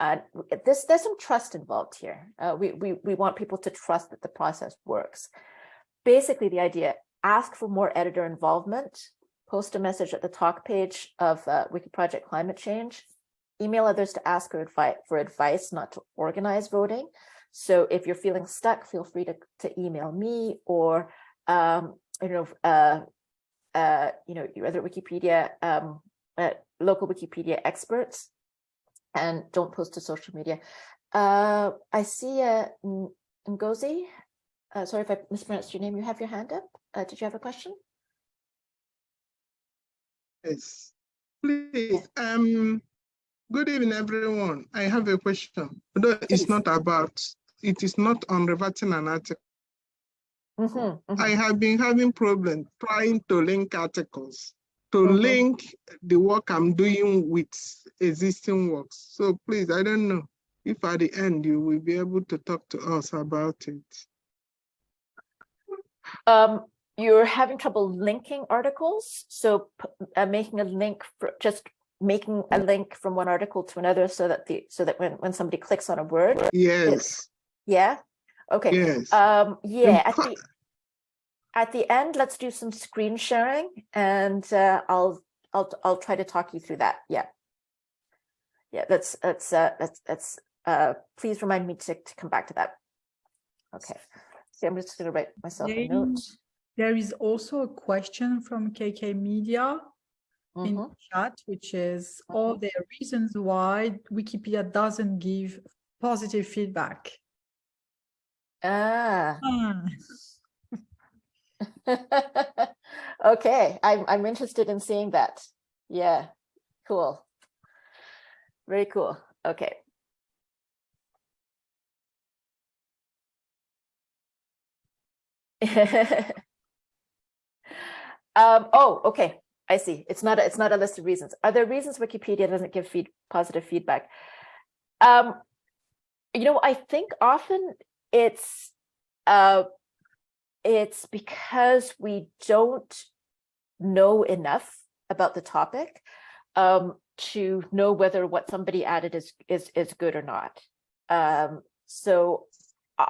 Uh, this, there's some trust involved here. Uh, we, we, we want people to trust that the process works. Basically, the idea, ask for more editor involvement, post a message at the talk page of uh, Wiki Project Climate Change. email others to ask for advice, for advice, not to organize voting. So if you're feeling stuck, feel free to, to email me or, um, you know, uh, uh, you know, your other Wikipedia, um, uh, local Wikipedia experts and don't post to social media. Uh, I see uh, Ngozi. Uh, sorry if I mispronounced your name. You have your hand up. Uh, did you have a question? Yes, please, um, good evening, everyone. I have a question. Although Please. it's not about, it is not on reverting an article. Mhm, mhm. I have been having problems trying to link articles, to Mhm. link the work I'm doing with existing works. So please, I don't know if at the end you will be able to talk to us about it. Um, you're having trouble linking articles, so uh, making a link for just making a link from one article to another so that the so that when when somebody clicks on a word, Yes, yeah, okay. yes. Um, yeah, fa- the at the end, let's do some screen sharing and uh, I'll I'll I'll try to talk you through that. Yeah. Yeah, that's that's uh that's that's uh please remind me to, to come back to that. Okay. See, I'm just gonna write myself a note. There is also a question from KK Media in Mhm. chat, which is, all the reasons why Wikipedia doesn't give positive feedback? Ah. Ah, Okay, I'm I'm interested in seeing that. Yeah, cool. Very cool. Okay. Um, oh, okay, I see. It's not, a it's not a list of reasons. Are there reasons Wikipedia doesn't give feed, positive feedback? Um, you know, I think often it's, uh, it's because we don't know enough about the topic um, to know whether what somebody added is is is good or not. Um, so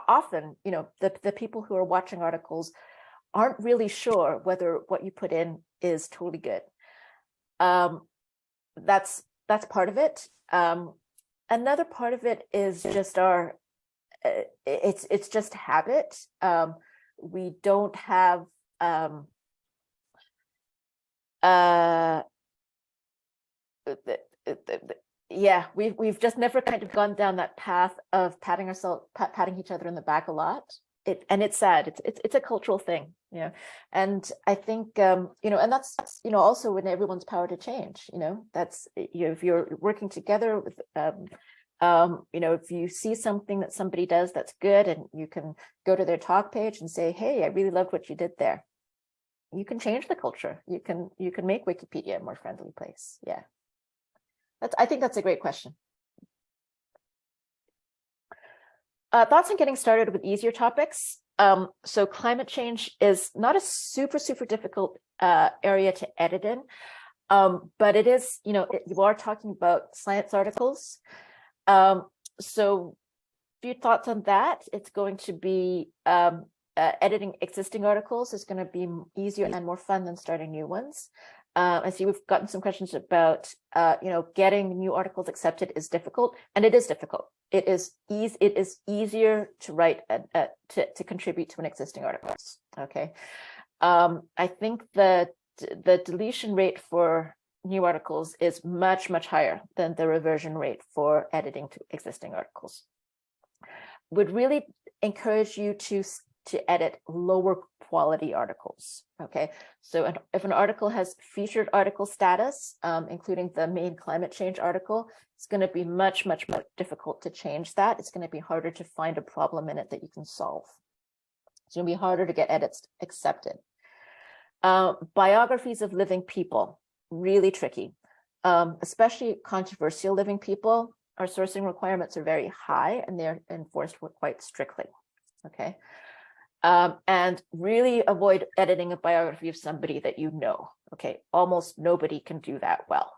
often, you know, the the people who are watching articles aren't really sure whether what you put in is totally good. Um, that's that's part of it. Um, another part of it is just our uh, it's it's just habit. Um, we don't have um, uh, yeah, we've we've just never kind of gone down that path of patting ourselves pat, patting each other in the back a lot. It and it's sad. It's it's it's a cultural thing, you know. And I think um, you know, and that's you know also in everyone's power to change. You know, that's you know, if you're working together with um, um, you know, if you see something that somebody does that's good and you can go to their talk page and say, hey, I really loved what you did there. You can change the culture. You can you can make Wikipedia a more friendly place. Yeah. That's I think that's a great question. Uh, thoughts on getting started with easier topics. Um, so climate change is not a super, super difficult uh, area to edit in, um, but it is, you know, it- you are talking about science articles. Um, so few thoughts on that. It's going to be um, uh, editing existing articles is going to be easier and more fun than starting new ones. Uh, I see we've gotten some questions about, uh, you know, getting new articles accepted is difficult, and it is difficult. It is easy. It is easier to write a, a, to to contribute to an existing articles. Okay, um, I think the the deletion rate for new articles is much much higher than the reversion rate for editing to existing articles. Would really encourage you to to edit lower quality articles. Okay, so an, if an article has featured article status, um, including the main climate change article, it's going to be much, much more difficult to change that. It's going to be harder to find a problem in it that you can solve. It's going to be harder to get edits accepted. Uh, biographies of living people, really tricky, um, especially controversial living people. Our sourcing requirements are very high and they're enforced quite strictly. Okay. Um, and really avoid editing a biography of somebody that you know. Okay, almost nobody can do that well.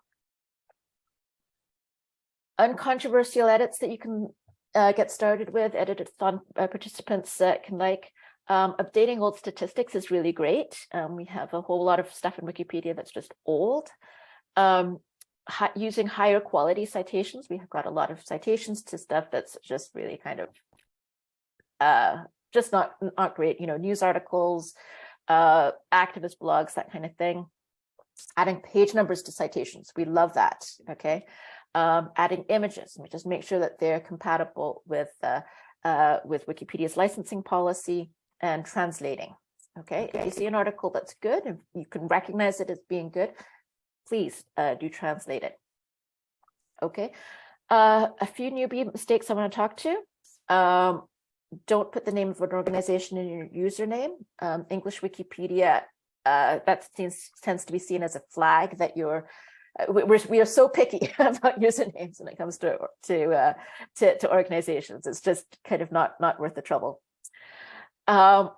Uncontroversial edits that you can uh, get started with, edited thon uh, participants uh, can like. Um, updating old statistics is really great. Um, we have a whole lot of stuff in Wikipedia that's just old. Um, hi- using higher quality citations. We have got a lot of citations to stuff that's just really kind of uh, just not not great. You know, news articles, uh, activist blogs, that kind of thing. Adding page numbers to citations, we love that. Okay, um, adding images, we just make sure that they're compatible with uh, uh, with Wikipedia's licensing policy and translating. Okay, if you see an article that's good and you can recognize it as being good, please uh, do translate it. Okay, uh, a few newbie mistakes I want to talk to. Um, don't put the name of an organization in your username. Um, English Wikipedia, uh, that seems, tends to be seen as a flag that you're uh, we- we're, we are so picky about usernames when it comes to to, uh, to to organizations. It's just kind of not not worth the trouble. Um,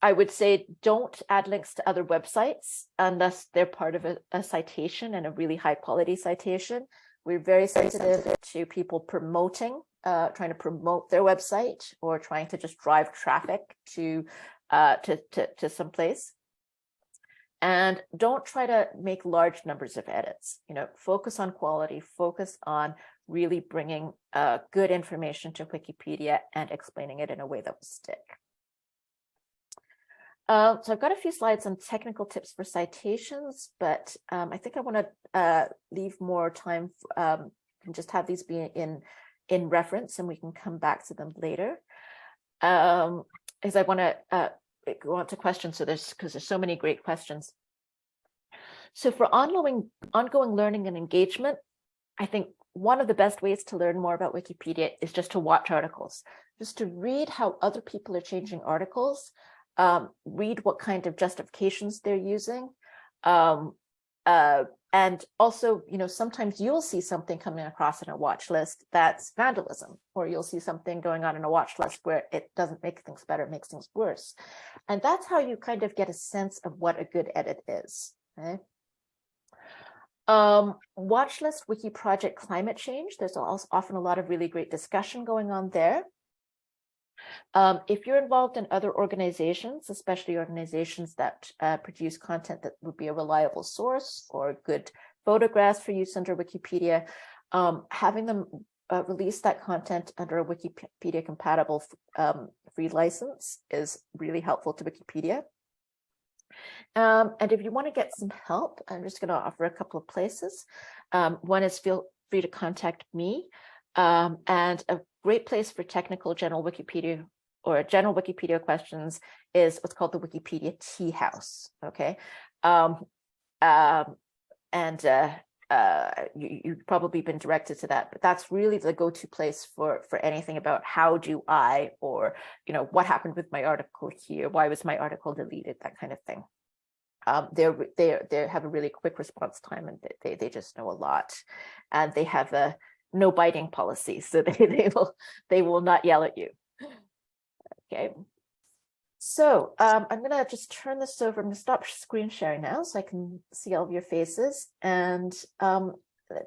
I would say don't add links to other websites unless they're part of a, a citation and a really high quality citation. We're very sensitive to people promoting, uh, trying to promote their website or trying to just drive traffic to uh, to, to, to some place. And don't try to make large numbers of edits. You know, focus on quality, focus on really bringing uh, good information to Wikipedia and explaining it in a way that will stick. Uh, so I've got a few slides on technical tips for citations, but um, I think I want to uh, leave more time um, and just have these be in in reference, and we can come back to them later. Um, as I want to uh, go on to questions, so there's because there's so many great questions. So for ongoing ongoing learning and engagement, I think one of the best ways to learn more about Wikipedia is just to watch articles, just to read how other people are changing articles um, read what kind of justifications they're using. Um, uh, and also, you know, sometimes you'll see something coming across in a watch list that's vandalism, or you'll see something going on in a watch list where it doesn't make things better, it makes things worse. And that's how you kind of get a sense of what a good edit is. Okay. Um, watch list wiki project climate change. There's also often a lot of really great discussion going on there. Um, if you're involved in other organizations, especially organizations that uh, produce content that would be a reliable source or good photographs for use under Wikipedia, um, having them uh, release that content under a Wikipedia compatible um, free license is really helpful to Wikipedia. Um, and if you want to get some help, I'm just going to offer a couple of places. Um, one is feel free to contact me. Um, and a great place for technical general Wikipedia or general Wikipedia questions is what's called the Wikipedia Tea House. Okay. Um, um, and uh, uh, you, you've probably been directed to that, but that's really the go-to place for for anything about how do I or you know what happened with my article here, why was my article deleted, that kind of thing. Um, they're they they have a really quick response time and they they just know a lot, and they have a no biting policy, so they they will they will not yell at you. Okay. So um, I'm going to just turn this over. I'm to stop screen sharing now so I can see all of your faces. And um,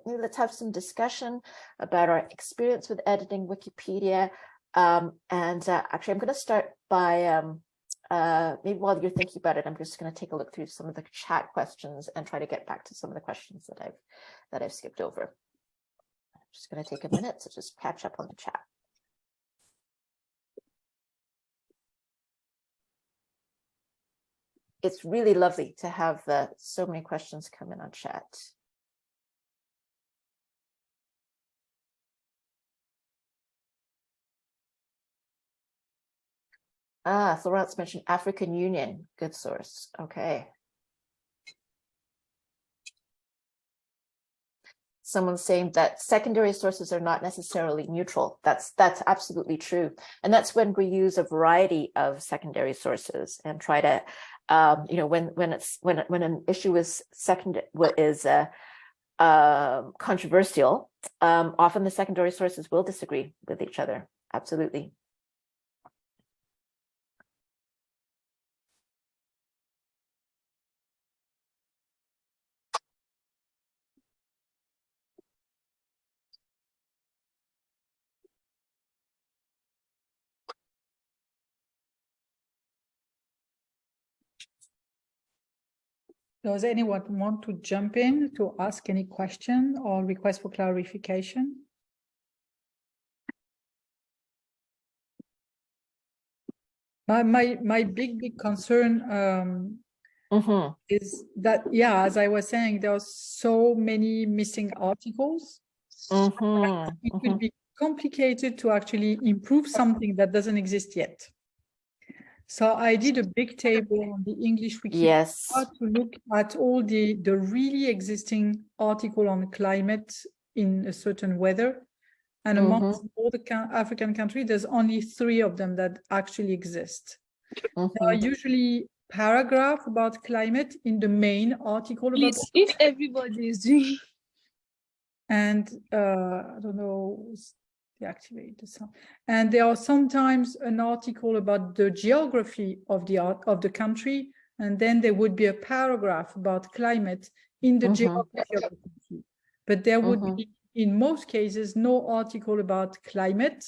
let's have some discussion about our experience with editing Wikipedia. Um, and uh, actually, I'm going to start by um, uh, maybe while you're thinking about it, I'm just going to take a look through some of the chat questions and try to get back to some of the questions that I've that I've skipped over. Just going to take a minute to just catch up on the chat. it's really lovely to have uh, so many questions come in on chat. Ah, Florence mentioned African Union, good source. Okay. Someone's saying that secondary sources are not necessarily neutral. That's that's absolutely true. And that's when we use a variety of secondary sources and try to um, you know, when when it's when when an issue is second is uh, uh, controversial, um, often the secondary sources will disagree with each other. Absolutely. Does anyone want to jump in to ask any question or request for clarification? My, my, my big, big concern um, Mhm. is that, yeah, as I was saying, there are so many missing articles. Mhm. It Mhm. will be complicated to actually improve something that doesn't exist yet. So I did a big table on the English Wikipedia Yes. to look at all the, the really existing article on climate in a certain weather. And amongst all the African countries, there's only three of them that actually exist. There are Mhm. usually paragraph about climate in the main article about if everybody is doing and uh, I don't know, deactivate the sound. And there are sometimes an article about the geography of the art of the country, and then there would be a paragraph about climate in the Mhm. geography of the country. But there would Mhm. be, in most cases, no article about climate,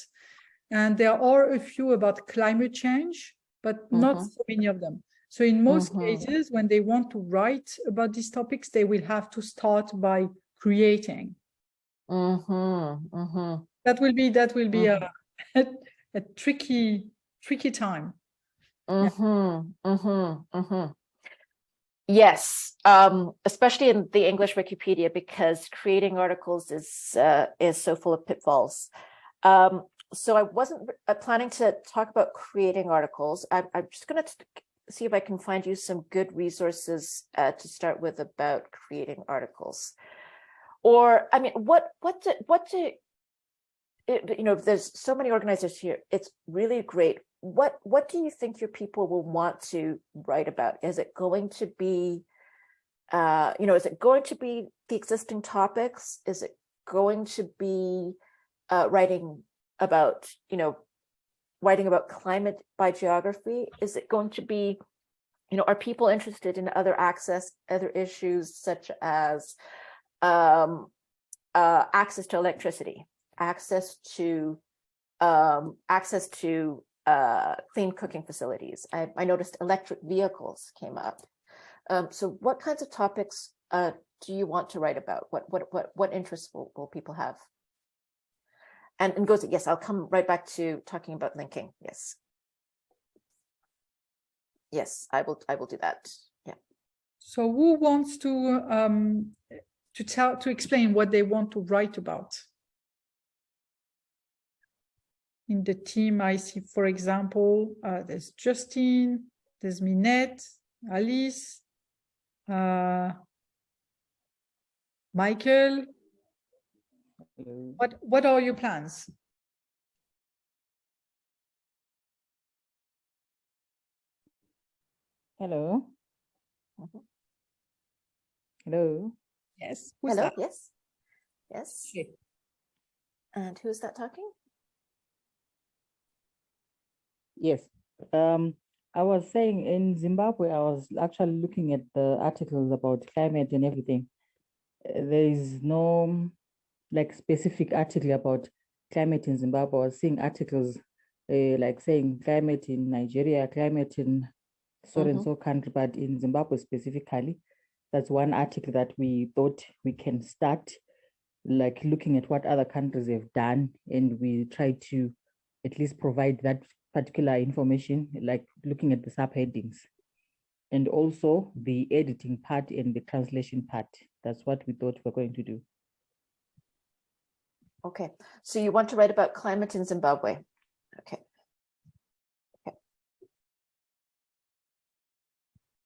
and there are a few about climate change, but not Mhm. so many of them. So in most cases, when they want to write about these topics, they will have to start by creating Mhm. Mhm. That will be that will be Mhm. a, a tricky tricky time Mhm. Mhm. Mhm. Yes, um, especially in the English Wikipedia, because creating articles is uh, is so full of pitfalls. Um, so I wasn't uh, planning to talk about creating articles. I'm, I'm just going to see if I can find you some good resources uh, to start with about creating articles. Or, I mean, what what do, what do it, you know, there's so many organizers here. It's really great. What what do you think your people will want to write about? Is it going to be, uh, you know, is it going to be the existing topics? Is it going to be uh, writing about, you know, writing about climate by geography? Is it going to be, you know, are people interested in other access, other issues such as um, uh, access to electricity? Access to um, access to uh, clean cooking facilities. I, I noticed electric vehicles came up. Um, so what kinds of topics uh, do you want to write about? What what what what interests will, will people have? And and goes yes, I'll come right back to talking about linking. Yes. Yes, I will I will do that. Yeah. so who wants to um to tell to explain what they want to write about in the team i see for example uh, there's justine there's minette alice uh michael what what are your plans Hello. Hello. yes who's Hello. that? Yes. Yes. Okay. And who's that talking? Yes. Um, I was saying in Zimbabwe, I was actually looking at the articles about climate and everything. Uh, There is no like specific article about climate in Zimbabwe. I was seeing articles uh, like saying climate in Nigeria, climate in so and Mhm. so country, but in Zimbabwe specifically, that's one article that we thought we can start like looking at what other countries have done and we try to at least provide that particular information, like looking at the subheadings. And also the editing part and the translation part. That's what we thought we're going to do. Okay, so you want to write about climate in Zimbabwe? Okay. Okay.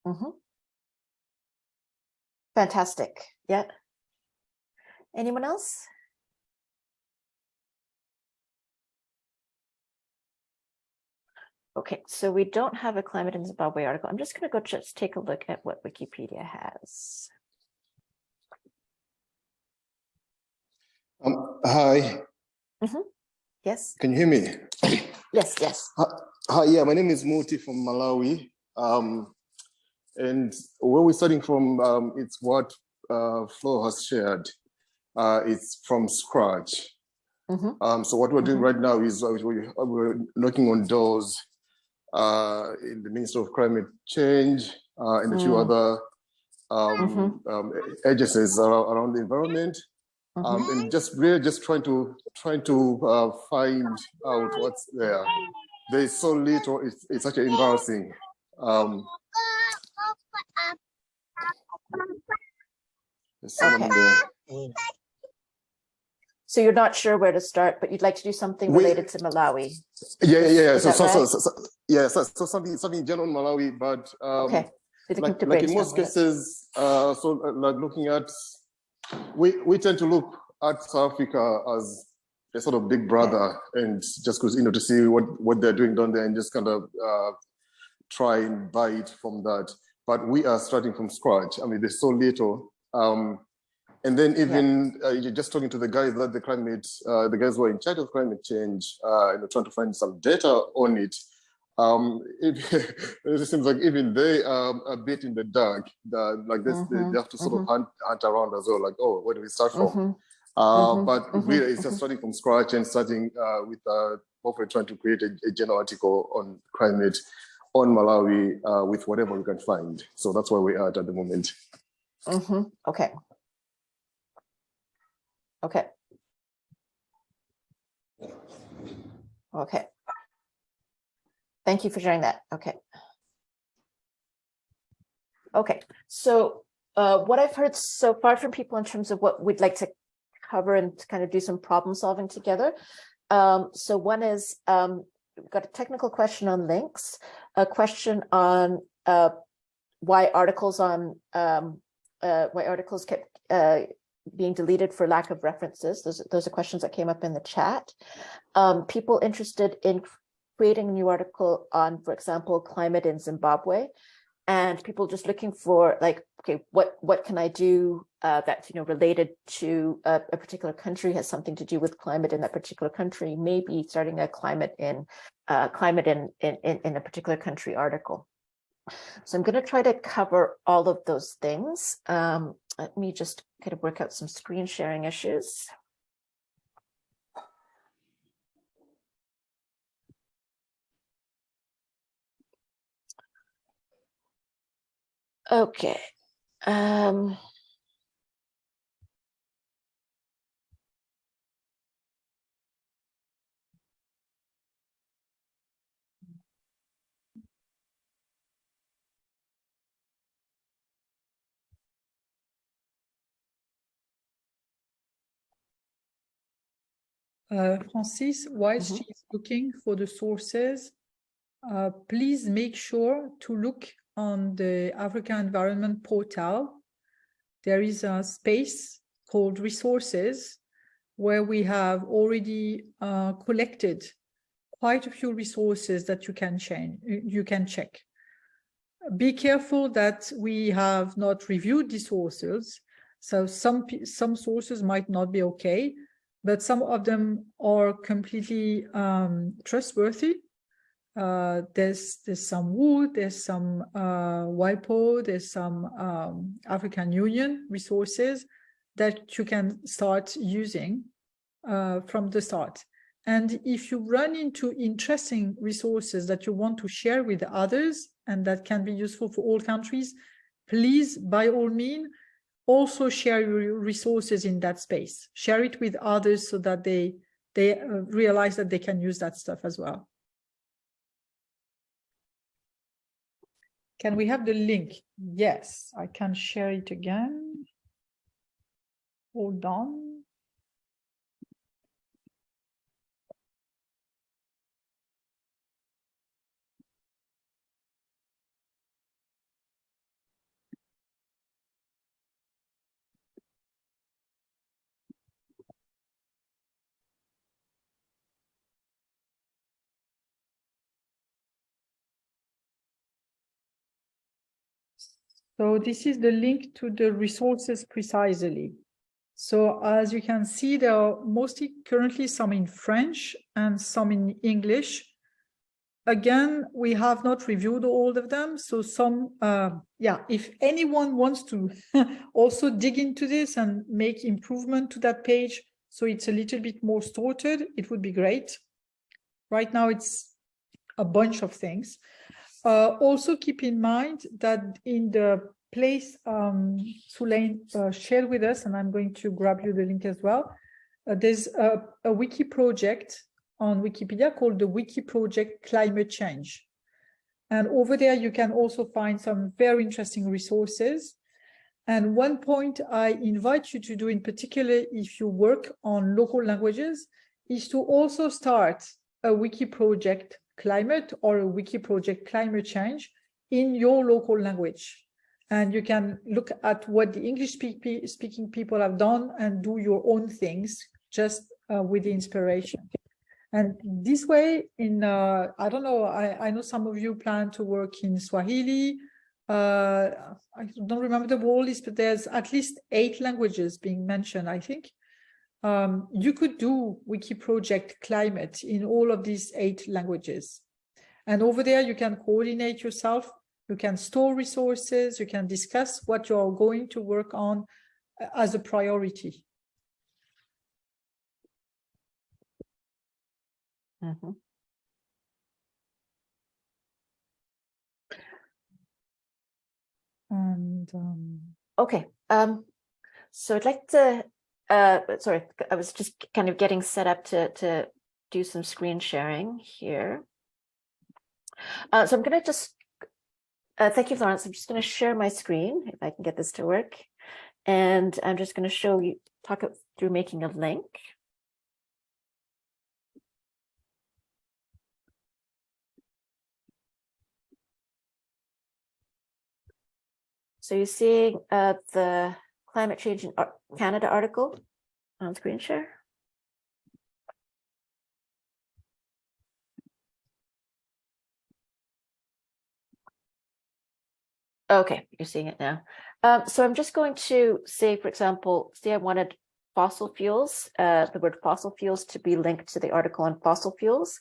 Mhm. Fantastic. Yeah. Anyone else? Okay, so we don't have a climate in Zimbabwe article. I'm just going to go just take a look at what Wikipedia has. Um, hi, Yes, can you hear me? yes, yes. Hi, yeah, my name is Muti from Malawi. Um, and where we're starting from, um, it's what uh, Flo has shared. Uh, it's from scratch. Mhm. Um, so what we're doing Mhm. right now is uh, we- we're knocking on doors uh, in the Ministry of Climate Change uh, and a few Mm. other um, um, agencies around, around the environment, um, Mhm. and just really just trying to trying to uh, find out what's there. There's so little. It's it's actually embarrassing. Um, there's someone Okay. there. So you're not sure where to start, but you'd like to do something We- related to Malawi. Yeah, yeah, yeah. So, so, so, so, yeah, so, so something, something general in Malawi, but um, Okay. Like, like in most cases, uh, so uh, like looking at, we, we tend to look at South Africa as a sort of big brother and just because, you know, to see what, what they're doing down there and just kind of uh, try and buy it from that. But we are starting from scratch. I mean, there's so little. Um, and then even uh, you're just talking to the guys that the climate, uh, the guys who are in charge of climate change, uh, you know, trying to find some data on it. Um, it, it seems like even they are a bit in the dark. The, like this, they- Mhm, they have to sort of hunt, hunt around as well. Like, oh, where do we start from? Mhm. Uh, Mhm, but really, it's just starting from scratch and starting uh, with uh, hopefully trying to create a, a general article on climate on Malawi uh, with whatever we can find. So that's where we are at at the moment. Okay. Okay. Okay. Thank you for sharing that. Okay. Okay, so uh, what I've heard so far from people in terms of what we'd like to cover and kind of do some problem solving together. Um, so one is, um, we've got a technical question on links, a question on uh, why articles on um, uh, why articles kept uh, being deleted for lack of references. Those, those are questions that came up in the chat. Um, people interested in creating a new article on, for example, climate in Zimbabwe, and people just looking for like, okay, what what can I do uh, that's you know related to a, a particular country has something to do with climate in that particular country, maybe starting a climate in uh, climate in, in in in a particular country article. So I'm going to try to cover all of those things. Um, let me just kind of work out some screen sharing issues. Okay. Um, Uh, Francis, whilst Mhm. she's looking for the sources, uh, please make sure to look on the Africa Environment portal. There is a space called resources where we have already uh, collected quite a few resources that you can change, you can check. Be careful that we have not reviewed the sources. So some some sources might not be okay, but some of them are completely um, trustworthy. Uh, there's there's some wood, there's some uh, WIPO, there's some um, African Union resources that you can start using uh, from the start. And if you run into interesting resources that you want to share with others and that can be useful for all countries, please, by all means, also share your resources in that space. Share it with others so that they they uh, realize that they can use that stuff as well. Can we have the link? Yes, I can share it again. Hold on. So this is the link to the resources precisely. So as you can see, there are mostly currently some in French and some in English. Again, we have not reviewed all of them. So some, uh, yeah, if anyone wants to also dig into this and make improvement to that page, so it's a little bit more sorted, it would be great. Right now, it's a bunch of things. Uh, also keep in mind that in the place um, uh, shared with us, and I'm going to grab you the link as well. Uh, there's a, a wiki project on Wikipedia called the Wiki Project Climate Change. And over there, you can also find some very interesting resources. And one point I invite you to do in particular, if you work on local languages, is to also start a wiki project climate or a wiki project climate change in your local language. And you can look at what the English speak speaking people have done and do your own things just uh, with the inspiration. And this way, in uh, I don't know, I, I know some of you plan to work in Swahili. Uh, I don't remember the whole list, but there's at least eight languages being mentioned, I think. Um, you could do Wiki Project Climate in all of these eight languages. And over there, you can coordinate yourself, you can store resources, you can discuss what you're going to work on uh, as a priority. Mhm. And um, Okay, um, so I'd like to, uh, sorry, I was just kind of getting set up to, to do some screen sharing here. Uh, so I'm gonna just, uh, thank you, Florence. I'm just gonna share my screen if I can get this to work. And I'm just gonna show you, talk through making a link. So you're seeing uh, the climate change in Canada article on screen share. Okay, you're seeing it now. Um, so I'm just going to say, for example, say I wanted fossil fuels, uh, the word fossil fuels to be linked to the article on fossil fuels.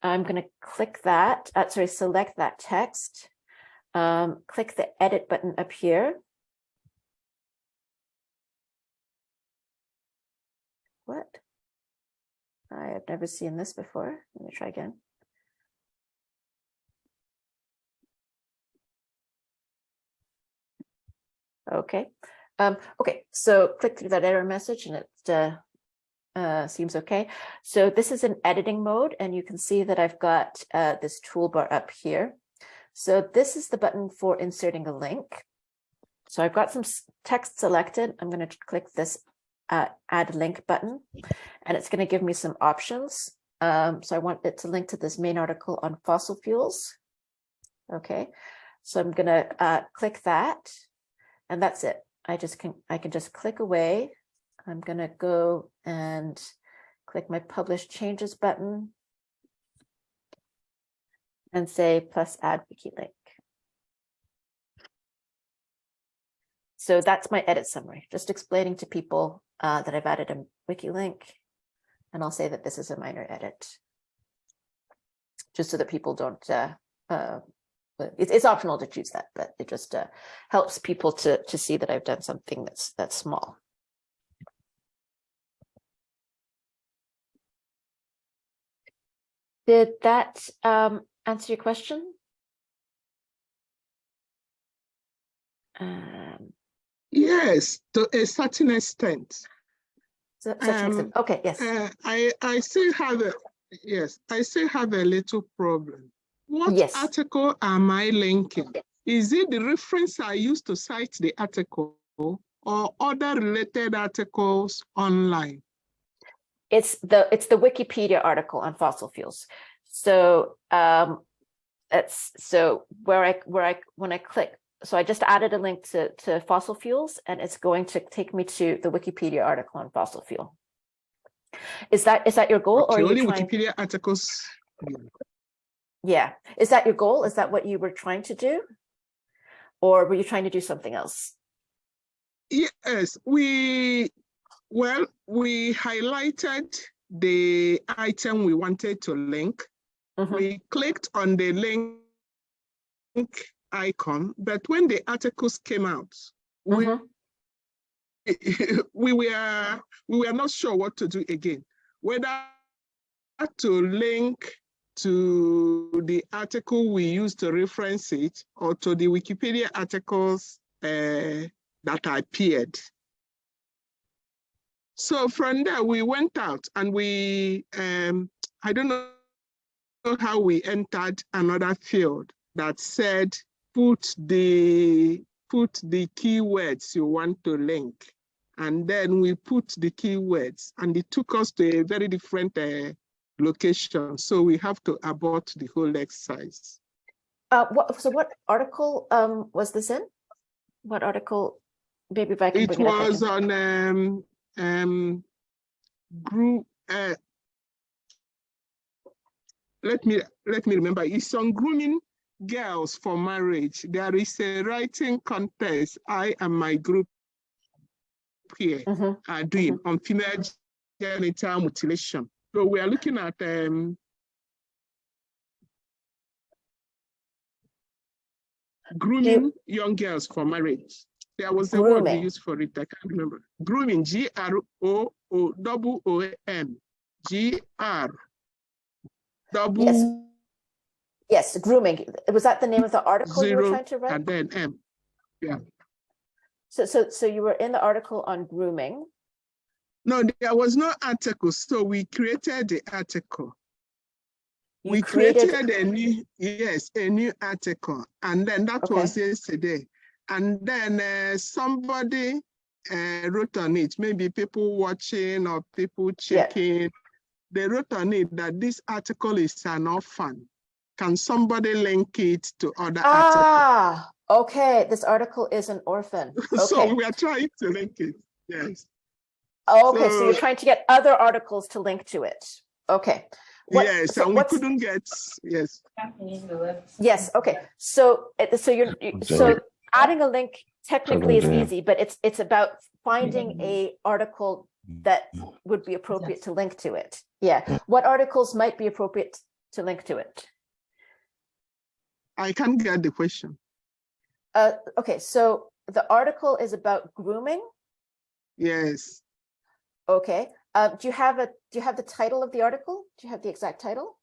I'm going to click that, uh, sorry, select that text um, click the edit button up here. What? I have never seen this before. Let me try again. Okay. Um, okay, so click through that error message and it uh, uh, seems okay. So this is an editing mode and you can see that I've got uh, this toolbar up here. So this is the button for inserting a link. So I've got some text selected. I'm going to click this uh, add link button and it's going to give me some options. Um, so I want it to link to this main article on fossil fuels. Okay, so I'm going to uh, click that and that's it. I just can I can just click away. I'm going to go and click my publish changes button and say plus add wiki link. So that's my edit summary, just explaining to people uh, that I've added a wiki link. And I'll say that this is a minor edit. Just so that people don't, uh, uh, it's, it's optional to choose that, but it just uh, helps people to, to see that I've done something that's, that's small. Did that um, answer your question? Um, Yes, to a certain extent. so, extent- Um, okay, yes. Uh, I, I still have a, yes, I still have a little problem. What Yes. article am I linking? Is it the reference I used to cite the article or other related articles online? It's the it's the Wikipedia article on fossil fuels. So um that's so where I where I when I click so I just added a link to to fossil fuels and it's going to take me to the Wikipedia article on fossil fuel. Is that is that your goal or Okay, are only trying Wikipedia articles. yeah is that your goal is that what you were trying to do or were you trying to do something else Yes, we, well, we highlighted the item we wanted to link. Mhm. We clicked on the link icon, but when the articles came out, we, Mhm. we were we were not sure what to do again, whether to link to the article we used to reference it or to the Wikipedia articles uh, that appeared. So from there, we went out and we, um, I don't know how we entered another field that said, put the, put the keywords you want to link. And then we put the keywords and it took us to a very different uh, location. So we have to abort the whole exercise. Uh, what, so what article, um, was this in? What article? Maybe if I can It bring it up. I was can- on um um group uh let me let me remember it's on grooming girls for marriage. There is a writing contest I and my group here Mhm, are doing on female genital mutilation. So we are looking at um grooming young girls for marriage. There was a word we used for it, I can't remember. Grooming, G R O O double O M, G R double Yes, grooming. Was that the name of the article you were trying to write? and then M. Yeah. So, so, so you were in the article on grooming. No, there was no article, so we created the article. You We created- created a new, yes, a new article, and then that Okay. was yesterday. And then uh, somebody uh, wrote on it, maybe people watching or people Yeah. checking. They wrote on it that this article is an orphan. Can somebody link it to other articles? Ah, okay, this article is an orphan. So we are trying to link it, yes. Oh, okay, so you're trying to get other articles to link to it. Okay. What- Yes, so and we couldn't get, yes. Yes, okay, so, so you're, you- so adding a link technically is easy, but it's, it's about finding a article that would be appropriate to link to it. Yeah, what articles might be appropriate to link to it? I can't get the question. Uh, okay, so the article is about grooming, Yes. okay. Uh, do you have a, do you have the title of the article? Do you have the exact title?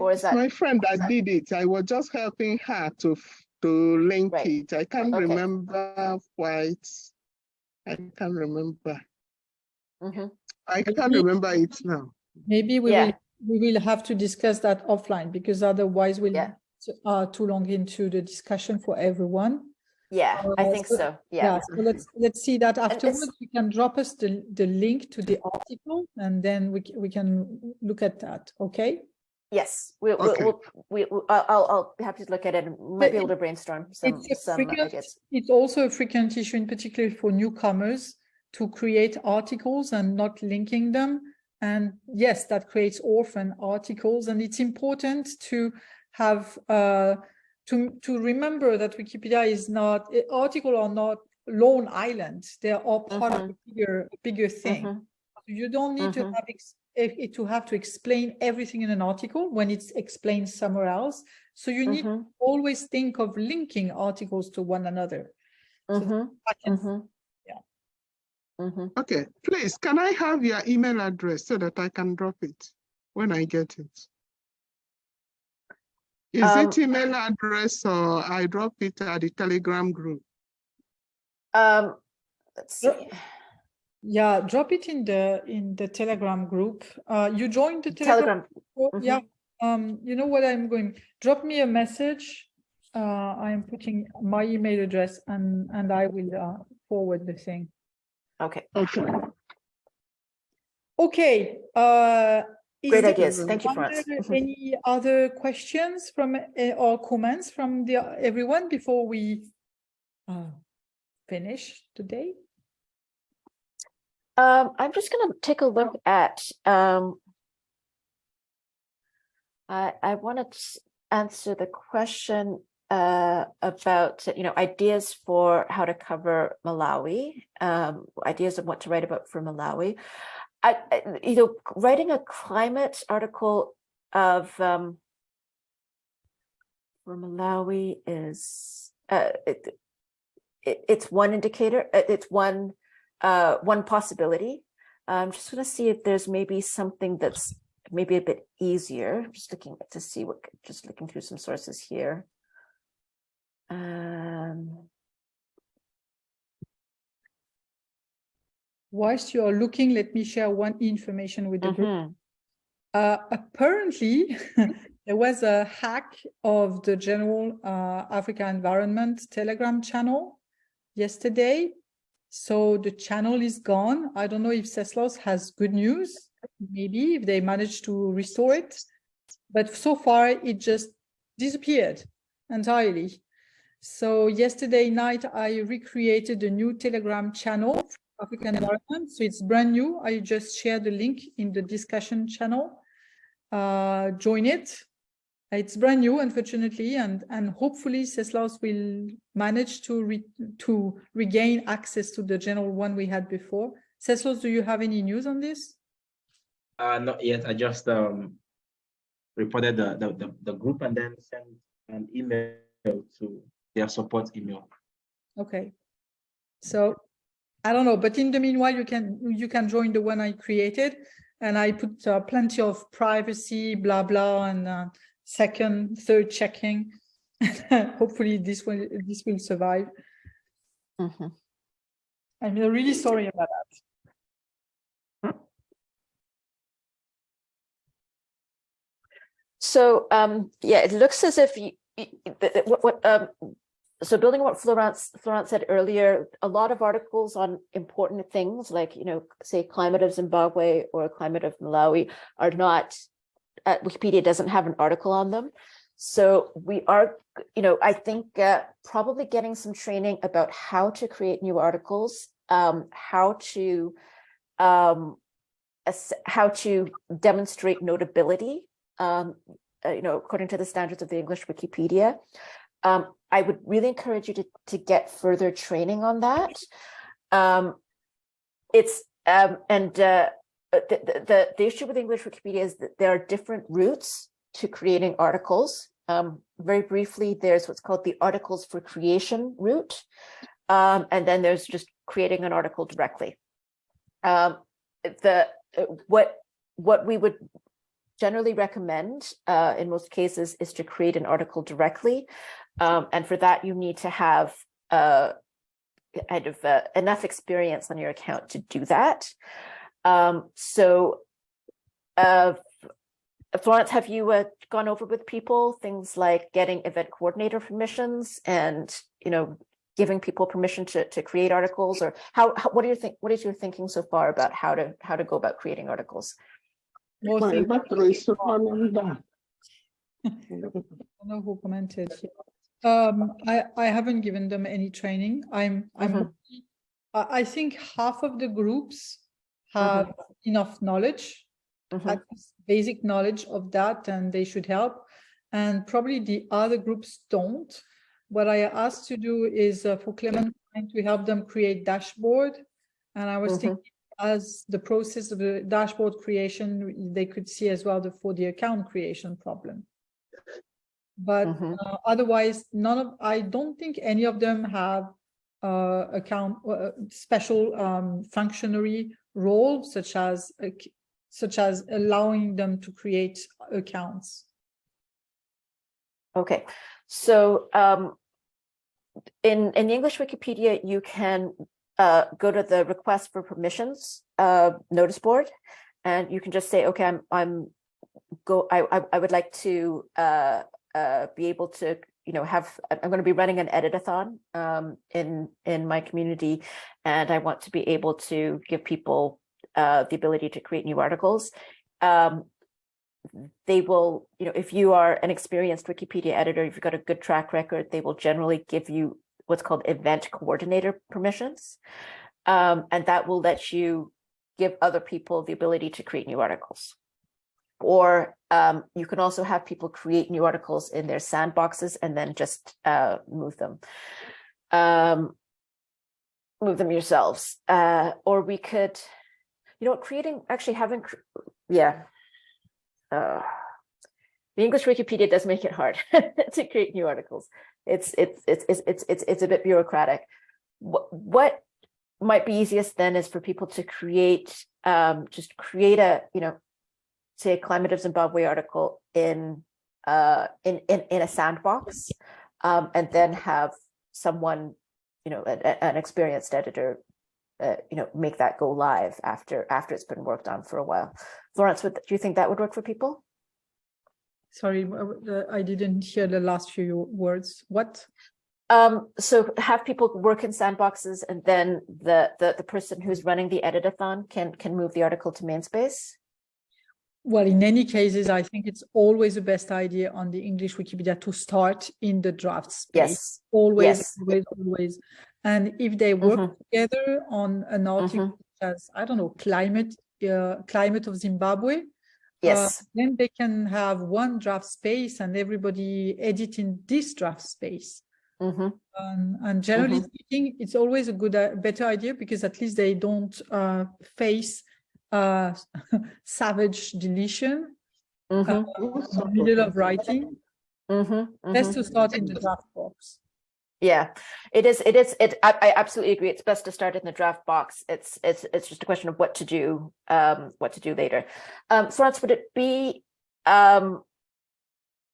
Or is that- My friend that did it, I was just helping her to, to link Right. it. I can't Okay. remember quite. I can't remember. Mhm. I can't Maybe- remember it now. Maybe we Yeah. will, we will have to discuss that offline because otherwise we'll Yeah. t- uh, too long into the discussion for everyone. Yeah, I Uh, think so- so, yeah. So let's, let's see that afterwards. You can drop us the, the link to the article and then we, we can look at that, okay? Yes, we, we'll, Okay. we'll, we, we- I'll, I'll, I'll be happy to look at it and we might be able to brainstorm some, It's a some frequent, ideas. it's also a frequent issue in particular for newcomers to create articles and not linking them. And yes, that creates orphan articles and it's important to have, uh, to, to remember that Wikipedia is not, eh, article are not lone islands. They are all part of a bigger, bigger thing. Mhm, You don't need to Mhm. have eh, to have to explain everything in an article when it's explained somewhere else. So you need to mhm, always think of linking articles to one another. So Mhm. Okay, please, can I have your email address so that I can drop it when I get it? Is Um, it email address or I drop it at the Telegram group? Um, let's see, Yeah, drop it in the in the Telegram group. Uh, you joined the Telegram. Telegram, group? mhm. Yeah. Um, you know what I'm going. Drop me a message. Uh, I am putting my email address and and I will uh, forward the thing. Okay, Okay. Okay. Uh, is Great ideas. Thank you, are Florence. Mhm. Any other questions from uh, or comments from the everyone before we uh, finish today? um, I'm just gonna take a look at, um. I, I wanted to answer the question, uh, about, you know, ideas for how to cover Malawi, um, ideas of what to write about for Malawi. I, I- you know, writing a climate article of, um. For Malawi is, uh, it, it, it's one indicator, uh, it's one, uh, one possibility. I'm just gonna see if there's maybe something that's maybe a bit easier. Just looking to see what, just looking through some sources here. Um, Whilst you are looking, let me share one information with the group. mhm, Uh, apparently, there was a hack of the general uh, Africa Environment Telegram channel yesterday. So the channel is gone. I don't know if Ceslaus has good news, maybe if they managed to restore it. But so far, it just disappeared entirely. So yesterday night, I recreated a new Telegram channel, for African Environment. So it's brand new. I just shared the link in the discussion channel uh, join it. It's brand new, unfortunately, and and hopefully Ceslaus will manage to re to regain access to the general one we had before. Ceslaus, do you have any news on this? Uh, not yet. I just um reported the the the, the group and then sent an email to their support email. Okay. So I don't know, but in the meanwhile, you can you can join the one I created, and I put uh, plenty of privacy, blah blah, and uh, second, third checking. Hopefully, this will this will survive. mhm. I'm really sorry about that. So, um, yeah, it looks as if you, y- y- the- the- what, what, um, so building on what Florence, Florence said earlier, a lot of articles on important things like, you know, say climate of Zimbabwe or climate of Malawi are not, uh, Wikipedia doesn't have an article on them. So we are, you know, I think uh, probably getting some training about how to create new articles, um, how to, um, how to demonstrate notability um, uh, you know, according to the standards of the English Wikipedia. Um, I would really encourage you to, to get further training on that. Um, it's, um, and uh, uh, the, the, the, issue with English Wikipedia is that there are different routes to creating articles. Um, very briefly, there's what's called the articles for creation route. Um, and then there's just creating an article directly. Um, the, uh, what, what we would generally recommend uh, in most cases is to create an article directly. Um, and for that, you need to have uh, kind of uh, enough experience on your account to do that. Um, so uh, Florence, have you uh, gone over with people things like getting event coordinator permissions and, you know, giving people permission to, to create articles or how, how what do you think, what is your thinking so far about how to, how to go about creating articles? More My things. battery is running. I don't know who commented. Um, I, I haven't given them any training. I'm, I'm, Mhm. I, I think half of the groups have enough knowledge, Mhm. basic knowledge of that, and they should help. And probably the other groups don't. What I asked to do is uh, for Clementine to help them create dashboard. And I was Mhm. thinking as the process of the dashboard creation, they could see as well the for the account creation problem. But Mhm. uh, otherwise, none of, I don't think any of them have uh, account, uh, special um, functionary role such as, c- such as allowing them to create accounts. Okay, so um, in in the English Wikipedia, you can uh, go to the request for permissions uh, notice board, and you can just say, okay, I'm I'm go. I I, I would like to uh, uh, be able to you know have I'm going to be running an editathon um, in in my community, and I want to be able to give people uh, the ability to create new articles. Um, they will, you know, if you are an experienced Wikipedia editor, if you've got a good track record, they will generally give you what's called event coordinator permissions. Um, and that will let you give other people the ability to create new articles. Or um, you can also have people create new articles in their sandboxes and then just uh, move them. Um, move them yourselves. Uh, or we could, you know, creating, actually having, yeah, uh, the English Wikipedia does make it hard to create new articles. It's it's it's it's it's it's it's a bit bureaucratic. What what might be easiest then is for people to create um just create a you know say a climate of Zimbabwe article in uh in in in a sandbox um, and then have someone, you know, an, a- an experienced editor, uh, you know, make that go live after after it's been worked on for a while. Florence, would, do you think that would work for people? Sorry, I didn't hear the last few words. What? Um, so have people work in sandboxes and then the, the, the person who's running the editathon can, can move the article to main space? Well, in any cases, I think it's always the best idea on the English Wikipedia to start in the draft space. Yes. Always, yes. always, always. And if they work Mhm. together on an article Mhm. such as, I don't know, climate, uh, climate of Zimbabwe, Yes. then they can have one draft space and everybody edit in this draft space. hmm Um, and generally Mhm. speaking, it's always a good, uh, better idea because at least they don't uh, face uh, savage deletion hmm uh, in the middle of writing. hmm Best to start in the draft box. Yeah, it is. It is. It. I, I absolutely agree. It's best to start in the draft box. It's. It's. It's just a question of what to do. Um, what to do later. Um, Florence, would it be? Um,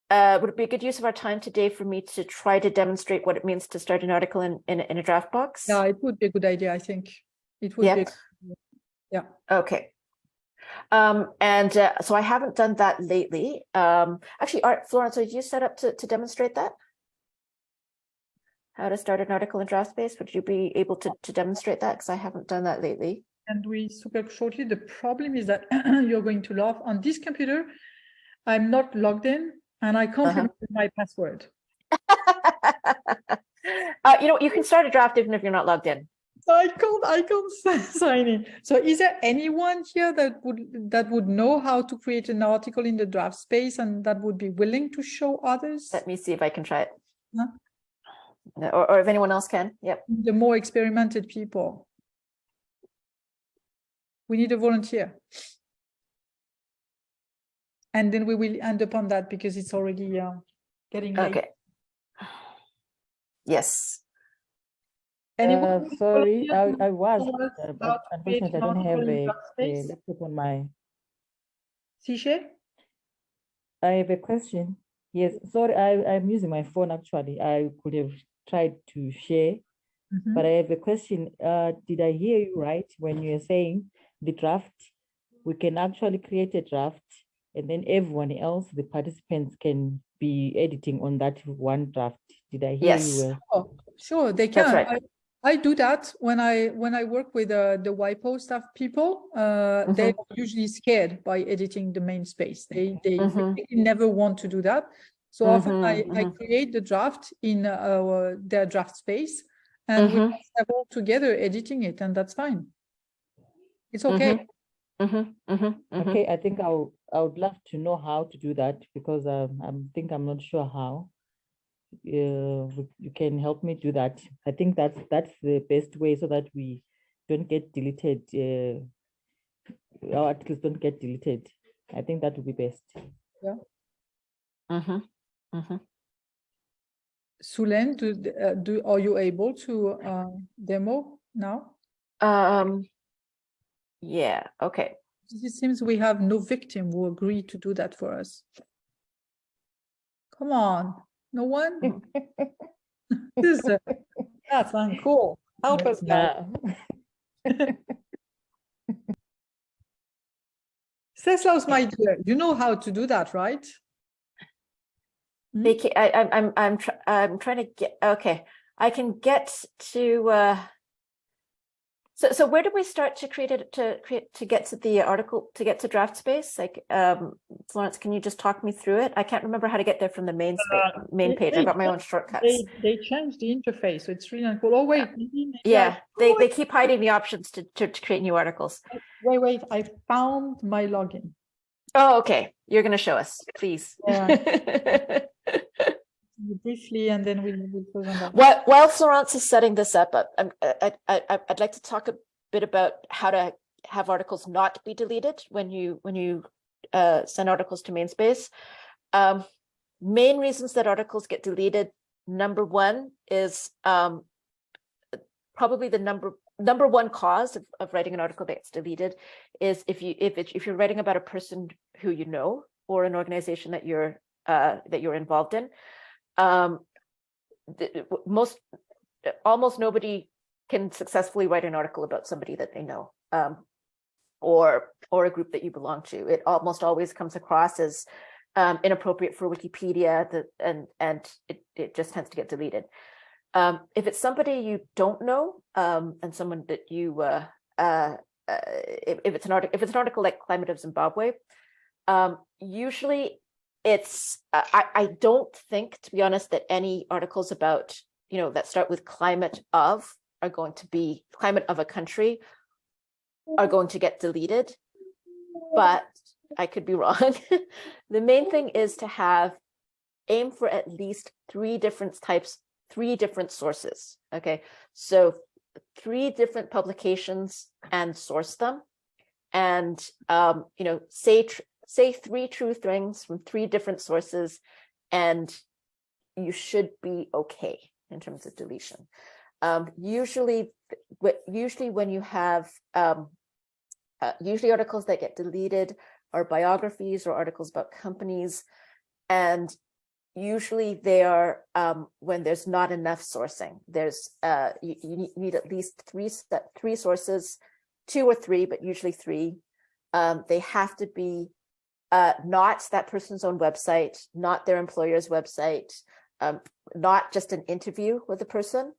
uh, would it be a good use of our time today for me to try to demonstrate what it means to start an article in in, in a draft box? Yeah, it would be a good idea, I think. It would be. Yeah. Okay. Um, and uh, so I haven't done that lately. Um, actually, Art Florence, are you set up to to demonstrate that? How to start an article in draft space? Would you be able to to demonstrate that? Because I haven't done that lately. And we super shortly, the problem is that you're going to laugh on this computer. I'm not logged in and I can't Uh-huh. remember my password. uh, you know, you can start a draft even if you're not logged in. I can't, I can't sign in. So is there anyone here that would, that would know how to create an article in the draft space and that would be willing to show others? Let me see if I can try it. Huh? Or, or if anyone else can. Yep. The more experimented people. We need a volunteer. And then we will end up on that because it's already uh, getting late. Okay. Yes. Anyone Uh, sorry, I, I was, uh, but unfortunately, I don't have a, a space? laptop on my, Sishe? I have a question. Yes, sorry, I, I'm using my phone actually. I could have tried to share, Mhm. but I have a question. Uh, did I hear you right when you were saying the draft? We can actually create a draft and then everyone else, the participants can be editing on that one draft. Did I hear Yes. you well? Oh, sure, they can. That's can. right. I, I do that when I when I work with uh, the WIPO staff people. Uh, they're usually scared by editing the main space. They they, Mhm. they never want to do that. So often I, Mhm, I mhm. create the draft in uh, their draft space, and we Mhm. have all together editing it, and that's fine. It's okay. Okay, I think I would, I would love to know how to do that because um, I think I'm not sure how. Uh, you can help me do that. I think that's that's the best way so that we don't get deleted. Uh, our articles don't get deleted. I think that would be best. Mhm, mhm. Sulen, do, th- uh, do are you able to uh, demo now? Um, yeah, okay. It seems we have no victim who agreed to do that for us. Come on, no one? This, uh, That's uncool. Help us now. Ceslaus, my dear, you know how to do that, right? They ca- I, I'm, I'm, I'm, tr- I'm trying to get, okay, I can get to, uh, so, so where do we start to create it, to create, to get to the article, to get to draft space? Like, um, Florence, can you just talk me through it? I can't remember how to get there from the main space, main page. they I've got my own shortcuts. They, they changed the interface, so it's really uncool. Oh, wait. I- Yeah, they, oh, they keep hiding the options to, to, to create new articles. Wait, wait, I found my login. Oh, okay. You're going to show us, please. Briefly, and then we'll, we'll close on that. While, while Florence is setting this up, I- I, I, I'd like to talk a bit about how to have articles not be deleted when you, when you uh, send articles to main space. Um, main reasons that articles get deleted, number one is um, probably the number, number one cause of, of writing an article that gets deleted is if you, if it, if you're writing about a person who you know or an organization that you're, uh, that you're involved in. Um, the- most, almost nobody can successfully write an article about somebody that they know. Um, or, or a group that you belong to. It almost always comes across as um, inappropriate for Wikipedia, the, and, and it, it just tends to get deleted. Um, if it's somebody you don't know, um, and someone that you, uh, uh, uh, if, if it's an article, if it's an article like Climate of Zimbabwe, um, usually it's, uh, I, I don't think, to be honest, that any articles about, you know, that start with climate of are going to be climate of a country are going to get deleted, but I could be wrong. the main thing is to have aim for at least three different types, three different sources. Okay, so three different publications and source them, and um, you know, say say three true things from three different sources, and you should be okay in terms of deletion. Um, usually, usually when you have um, uh, usually articles that get deleted are biographies or articles about companies. And usually they are um, when there's not enough sourcing. There's uh, you, you need- at least three three sources, two or three, but usually three. Um, they have to be uh, not that person's own website, not their employer's website, um, not just an interview with the person.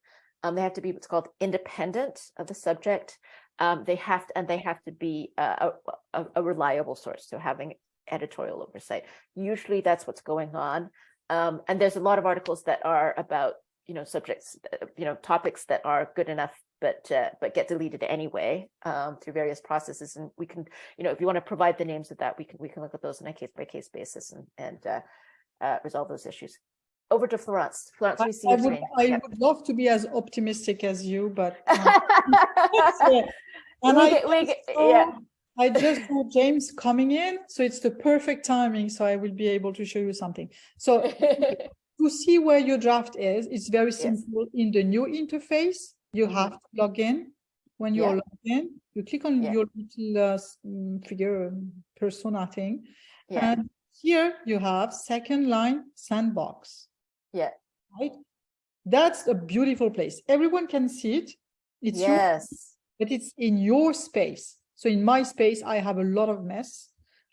Um, they have to be what's called independent of the subject um, they have to, and they have to be uh, a, a, a reliable source, so having editorial oversight. Usually that's what's going on. Um, and there's a lot of articles that are about, you know, subjects, uh, you know, topics that are good enough, but uh, but get deleted anyway um, through various processes. And we can, you know, if you want to provide the names of that, we can we can look at those on a case by case basis and and uh, uh, resolve those issues. Over to Florence. Florence, we see I would. I Yeah. would love to be as optimistic as you, but uh, yeah. and We I get- we get- saw- yeah. I just saw James coming in, so it's the perfect timing. So I will be able to show you something. So to see where your draft is, it's very simple. In the new interface, you Mhm. have to log in. When you're Yeah. logged in, you click on Yeah. your little uh, mm, figure um, persona thing, Yeah, and here you have second line sandbox. yeah, right? That's a beautiful place. Everyone can see it. It's yes, but it's in your space. So in my space, I have a lot of mess.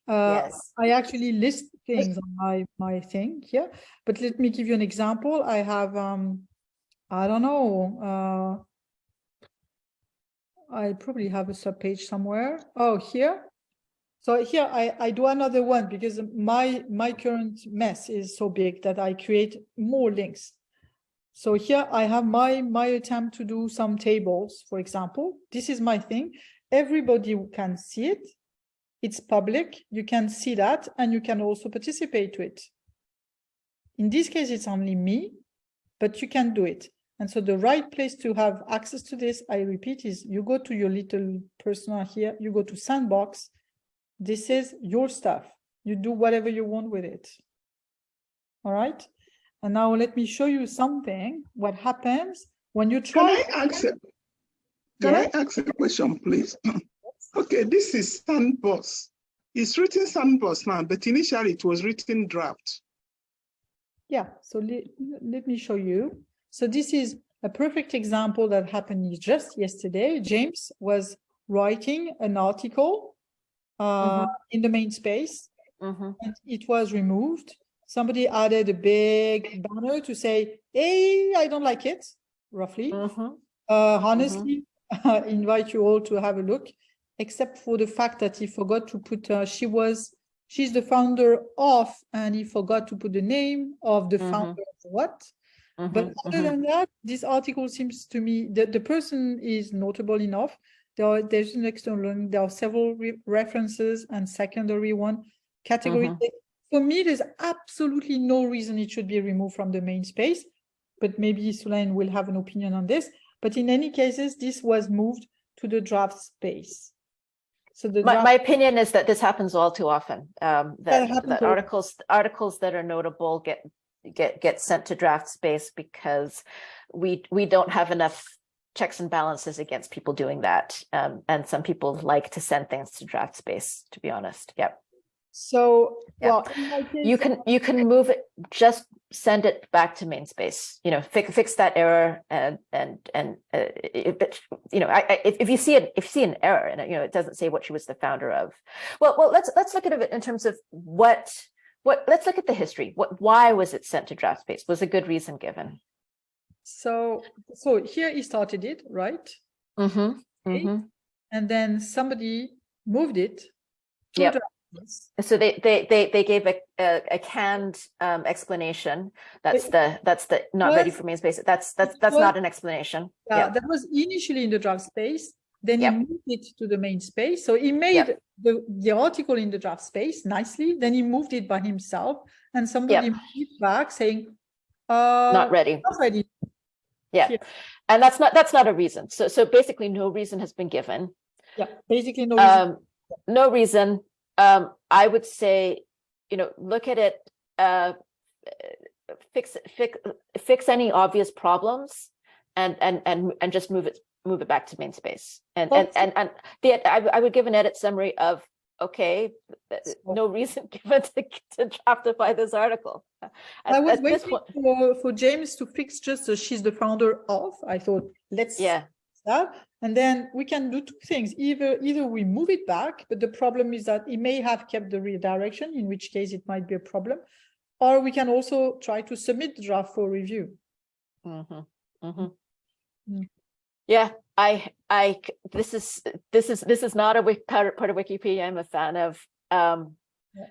Uh, yes. I actually list things on my my thing here. But let me give you an example. I have um, I don't know. Uh, I probably have a subpage somewhere. Oh, here. So here I, I do another one because my my current mess is so big that I create more links. So here I have my my attempt to do some tables, for example. This is my thing. Everybody can see it. It's public. You can see that and you can also participate to it. In this case, it's only me, but you can do it. And so the right place to have access to this, I repeat, is you go to your little persona here, you go to sandbox. This is your stuff. You do whatever you want with it. All right. And now let me show you something, what happens when you Can try. I ask, a- can I ask a question, please? Okay, this is Sandbox. It's written Sandbox now, but initially it was written draft. Yeah, so let, let me show you. So this is a perfect example that happened just yesterday. James was writing an article uh, in the main space Mhm. and it was removed. Somebody added a big banner to say, hey, I don't like it, roughly. Mhm. Uh, honestly, I invite you all to have a look, except for the fact that he forgot to put, uh, she was, she's the founder of, and he forgot to put the name of the Mhm. founder of what. But Mhm, other mhm. than that, this article seems to me that the person is notable enough. There are, there's an external link, there are several re- references and secondary one category. Mhm. For me, there's absolutely no reason it should be removed from the main space, but maybe Sulain will have an opinion on this. But in any cases, this was moved to the draft space. So the My, my opinion is that this happens all too often. Um, that, happens that articles, articles that are notable get, get, get sent to draft space because we, we don't have enough checks and balances against people doing that. Um, and some people like to send things to draft space, to be honest. Yep. So, Yeah. well, in my case, You can, you can move it, just send it back to main space, you know, fix, fix that error and, and, and, uh, if, it- you know, I, I, if, if you see it, if you see an error and, you know, it doesn't say what she was the founder of. Well, well, let's, let's look at it in terms of what, what, let's look at the history. What, why was it sent to draft space? Was a good reason given? so, so here he started it, right? Mm-hmm, Okay. mm-hmm. And then somebody moved it. to Yep. So they, they, they, they gave a, a, a canned, um, explanation. That's It the, that's the, not ready for main space. That's, that's, that's was- not an explanation. Yeah, Yeah, that was initially in the draft space. Then Yep. he moved it to the main space. So he made the, the article in the draft space nicely. Then he moved it by himself and somebody moved it back saying, uh, not ready. not ready. Yeah. Yeah. And that's not, that's not a reason. So, so basically no reason has been given. Yeah, basically no reason. Um, no reason. Um, I would say, you know, look at it, uh, uh, fix, fix, fix any obvious problems and, and, and, and just move it, move it back to main space. And, and, and, and the, I would give an edit summary of, okay, no reason given to, to draftify this article. At- I was waiting point- for, for James to fix just she's the founder of. I thought, let's Yeah, that. And then we can do two things. Either either we move it back, but the problem is that it may have kept the redirection, in which case it might be a problem. Or we can also try to submit the draft for review. Mhm, mhm. Mm. Yeah, I, I, this is, this is, this is not a part, part of Wikipedia I'm a fan of. Um, Yeah.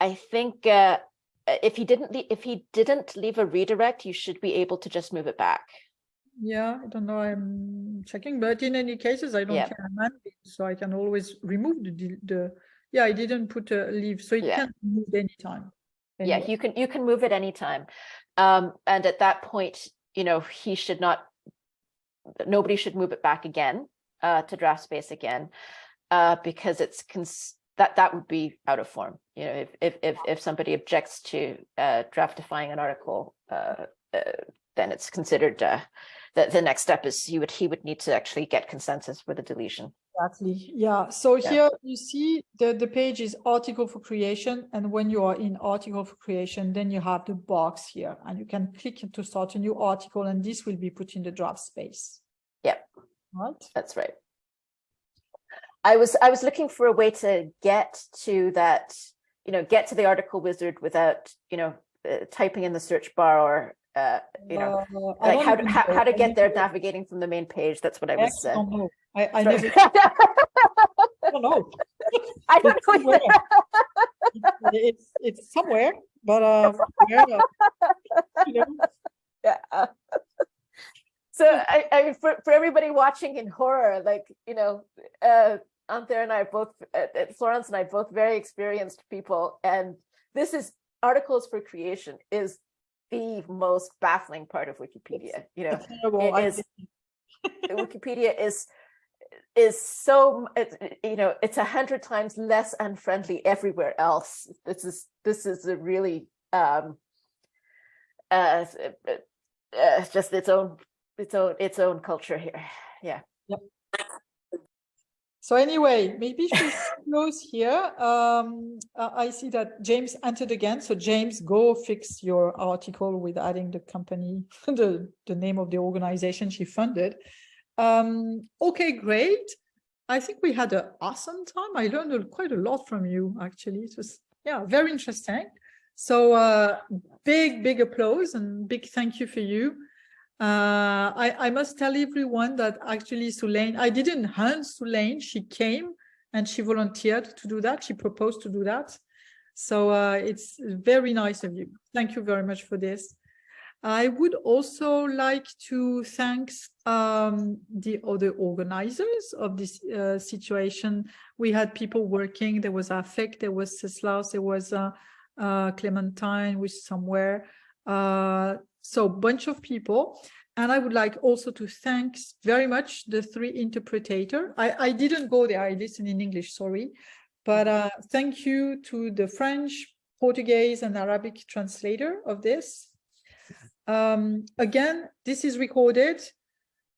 I think, uh, uh, if he didn't, if he didn't leave a redirect, you should be able to just move it back. Yeah, I don't know, I'm checking, but in any cases, I don't Yeah. care so I can always remove the, the, yeah, I didn't put a leave, so it Yeah. can be moved anytime. Yeah, you can, you can move it anytime. Um, and at that point, you know, he should not, nobody should move it back again, uh, to draft space again. Uh, because it's that, that would be out of form, you know, if, if, if, if somebody objects to, uh, draftifying an article, uh, uh, then it's considered, uh, the, the next step is he would, he would need to actually get consensus for the deletion. Exactly, yeah, so Yeah. here you see the, the page is article for creation, and when you are in article for creation, then you have the box here, and you can click to start a new article, and this will be put in the draft space. Yep. Right, That's right. I was, I was looking for a way to get to that, you know, get to the article wizard without, you know, uh, typing in the search bar or, uh, you know, Uh, like how, to- how, how to get there navigating from the main page. That's what I I was. actually Uh, don't know, I, I never, I don't know. I don't It's know. somewhere. It's, it's somewhere, but, uh, where, uh, you know, Yeah. So I, I, for, for everybody watching in horror, like, you know, uh, Anthea and I both, uh, Florence and I both very experienced people. And this is articles for creation is the most baffling part of Wikipedia, you know, it is- Wikipedia is, is so, it, you know, it's a hundred times less unfriendly everywhere else. This is, this is a really, um, uh, uh, uh, just its own, its own, its own culture here. Yeah. So anyway, maybe we close here. Um, uh, I see that James entered again. So James, go fix your article with adding the company, the, the name of the organization she funded. Um, okay, great. I think we had an awesome time. I learned quite a lot from you, actually. It was, yeah, very interesting. So uh, big, big applause and big thank you for you. Uh, I, I must tell everyone that actually Sulaine, I didn't hunt Sulaine, she came and she volunteered to do that. She proposed to do that. So uh, it's very nice of you. Thank you very much for this. I would also like to thank um, the other organizers of this uh, situation. We had people working, there was Afek, there was Ceslaus, there was uh, uh, Clementine, which somewhere. So bunch of people. And I would like also to thank very much the three interpreter. I, I didn't go there, I listened in English, sorry. But uh, thank you to the French, Portuguese and Arabic translator of this. Um, again, this is recorded.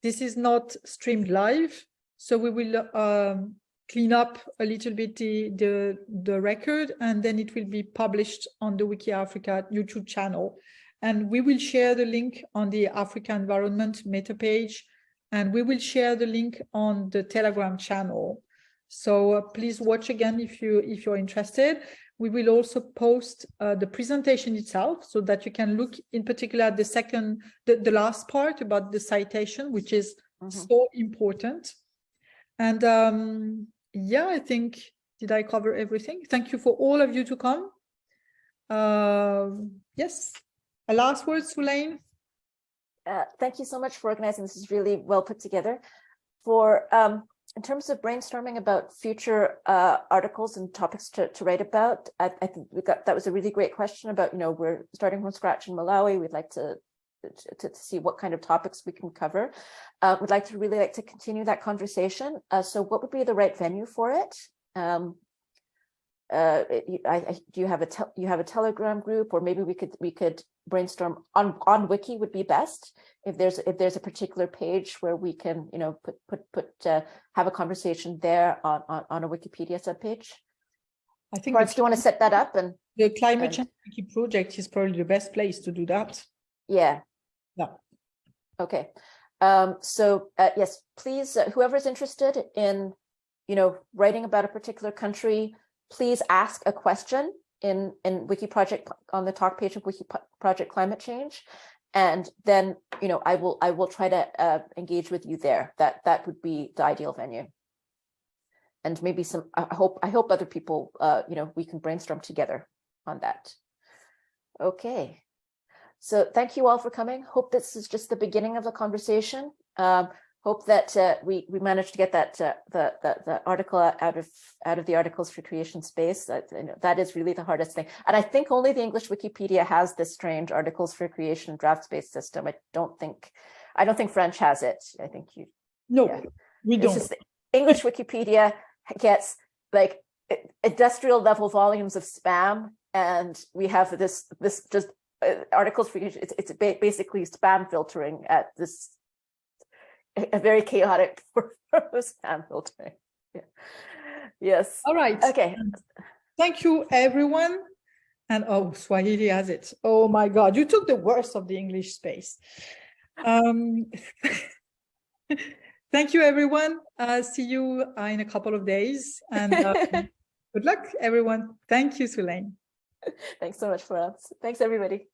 This is not streamed live. So we will um, clean up a little bit the, the, the record and then it will be published on the Wiki Africa YouTube channel. And we will share the link on the Africa Environment meta page and we will share the link on the Telegram channel. So uh, please watch again if you if you're interested. We will also post uh, the presentation itself so that you can look in particular at the second, the, the last part about the citation, which is Mhm. so important. And um, yeah, I think, did I cover everything? Thank you for all of you to come. Um yes, a last word, Sulaine? Uh, thank you so much for organizing. This is really well put together. For um, in terms of brainstorming about future uh, articles and topics to, to write about, I, I think we got that was a really great question about, you know, we're starting from scratch in Malawi. We'd like to to, to see what kind of topics we can cover. Uh, would like to really like to continue that conversation. Uh, so what would be the right venue for it? Um, uh, I, I, do you have a you have a Telegram group, or maybe we could we could brainstorm on on Wiki would be best if there's if there's a particular page where we can you know put put put uh, have a conversation there on on, on a Wikipedia subpage. I think do you want to set that up and the climate and- change wiki project is probably the best place to do that. yeah Yeah. Okay, um, so uh, yes, please, uh, whoever's interested in, you know, writing about a particular country, please ask a question in in Wiki Project on the talk page of Wiki Project Climate Change, and then you know I will I will try to uh, engage with you there. That that would be the ideal venue. And maybe some. I hope I hope other people, uh, you know, we can brainstorm together on that. Okay. So thank you all for coming. Hope this is just the beginning of the conversation. Um, hope that uh, we we managed to get that uh, the, the the article out of out of the articles for creation space. That you know, that is really the hardest thing. And I think only the English Wikipedia has this strange articles for creation draft space system. I don't think I don't think French has it. I think you No, Yeah. we don't. just English Wikipedia gets like industrial level volumes of spam, and we have this this just uh, articles for it's it's basically spam filtering at this a very chaotic spam filtering. Yeah. Yes. All right. Okay. Thank you, everyone. And oh, Swahili has it. Oh my God, you took the worst of the English space. Um, thank you, everyone. Uh, see you uh, in a couple of days. And um, good luck, everyone. Thank you, Sulaine. Thanks so much for us. Thanks everybody.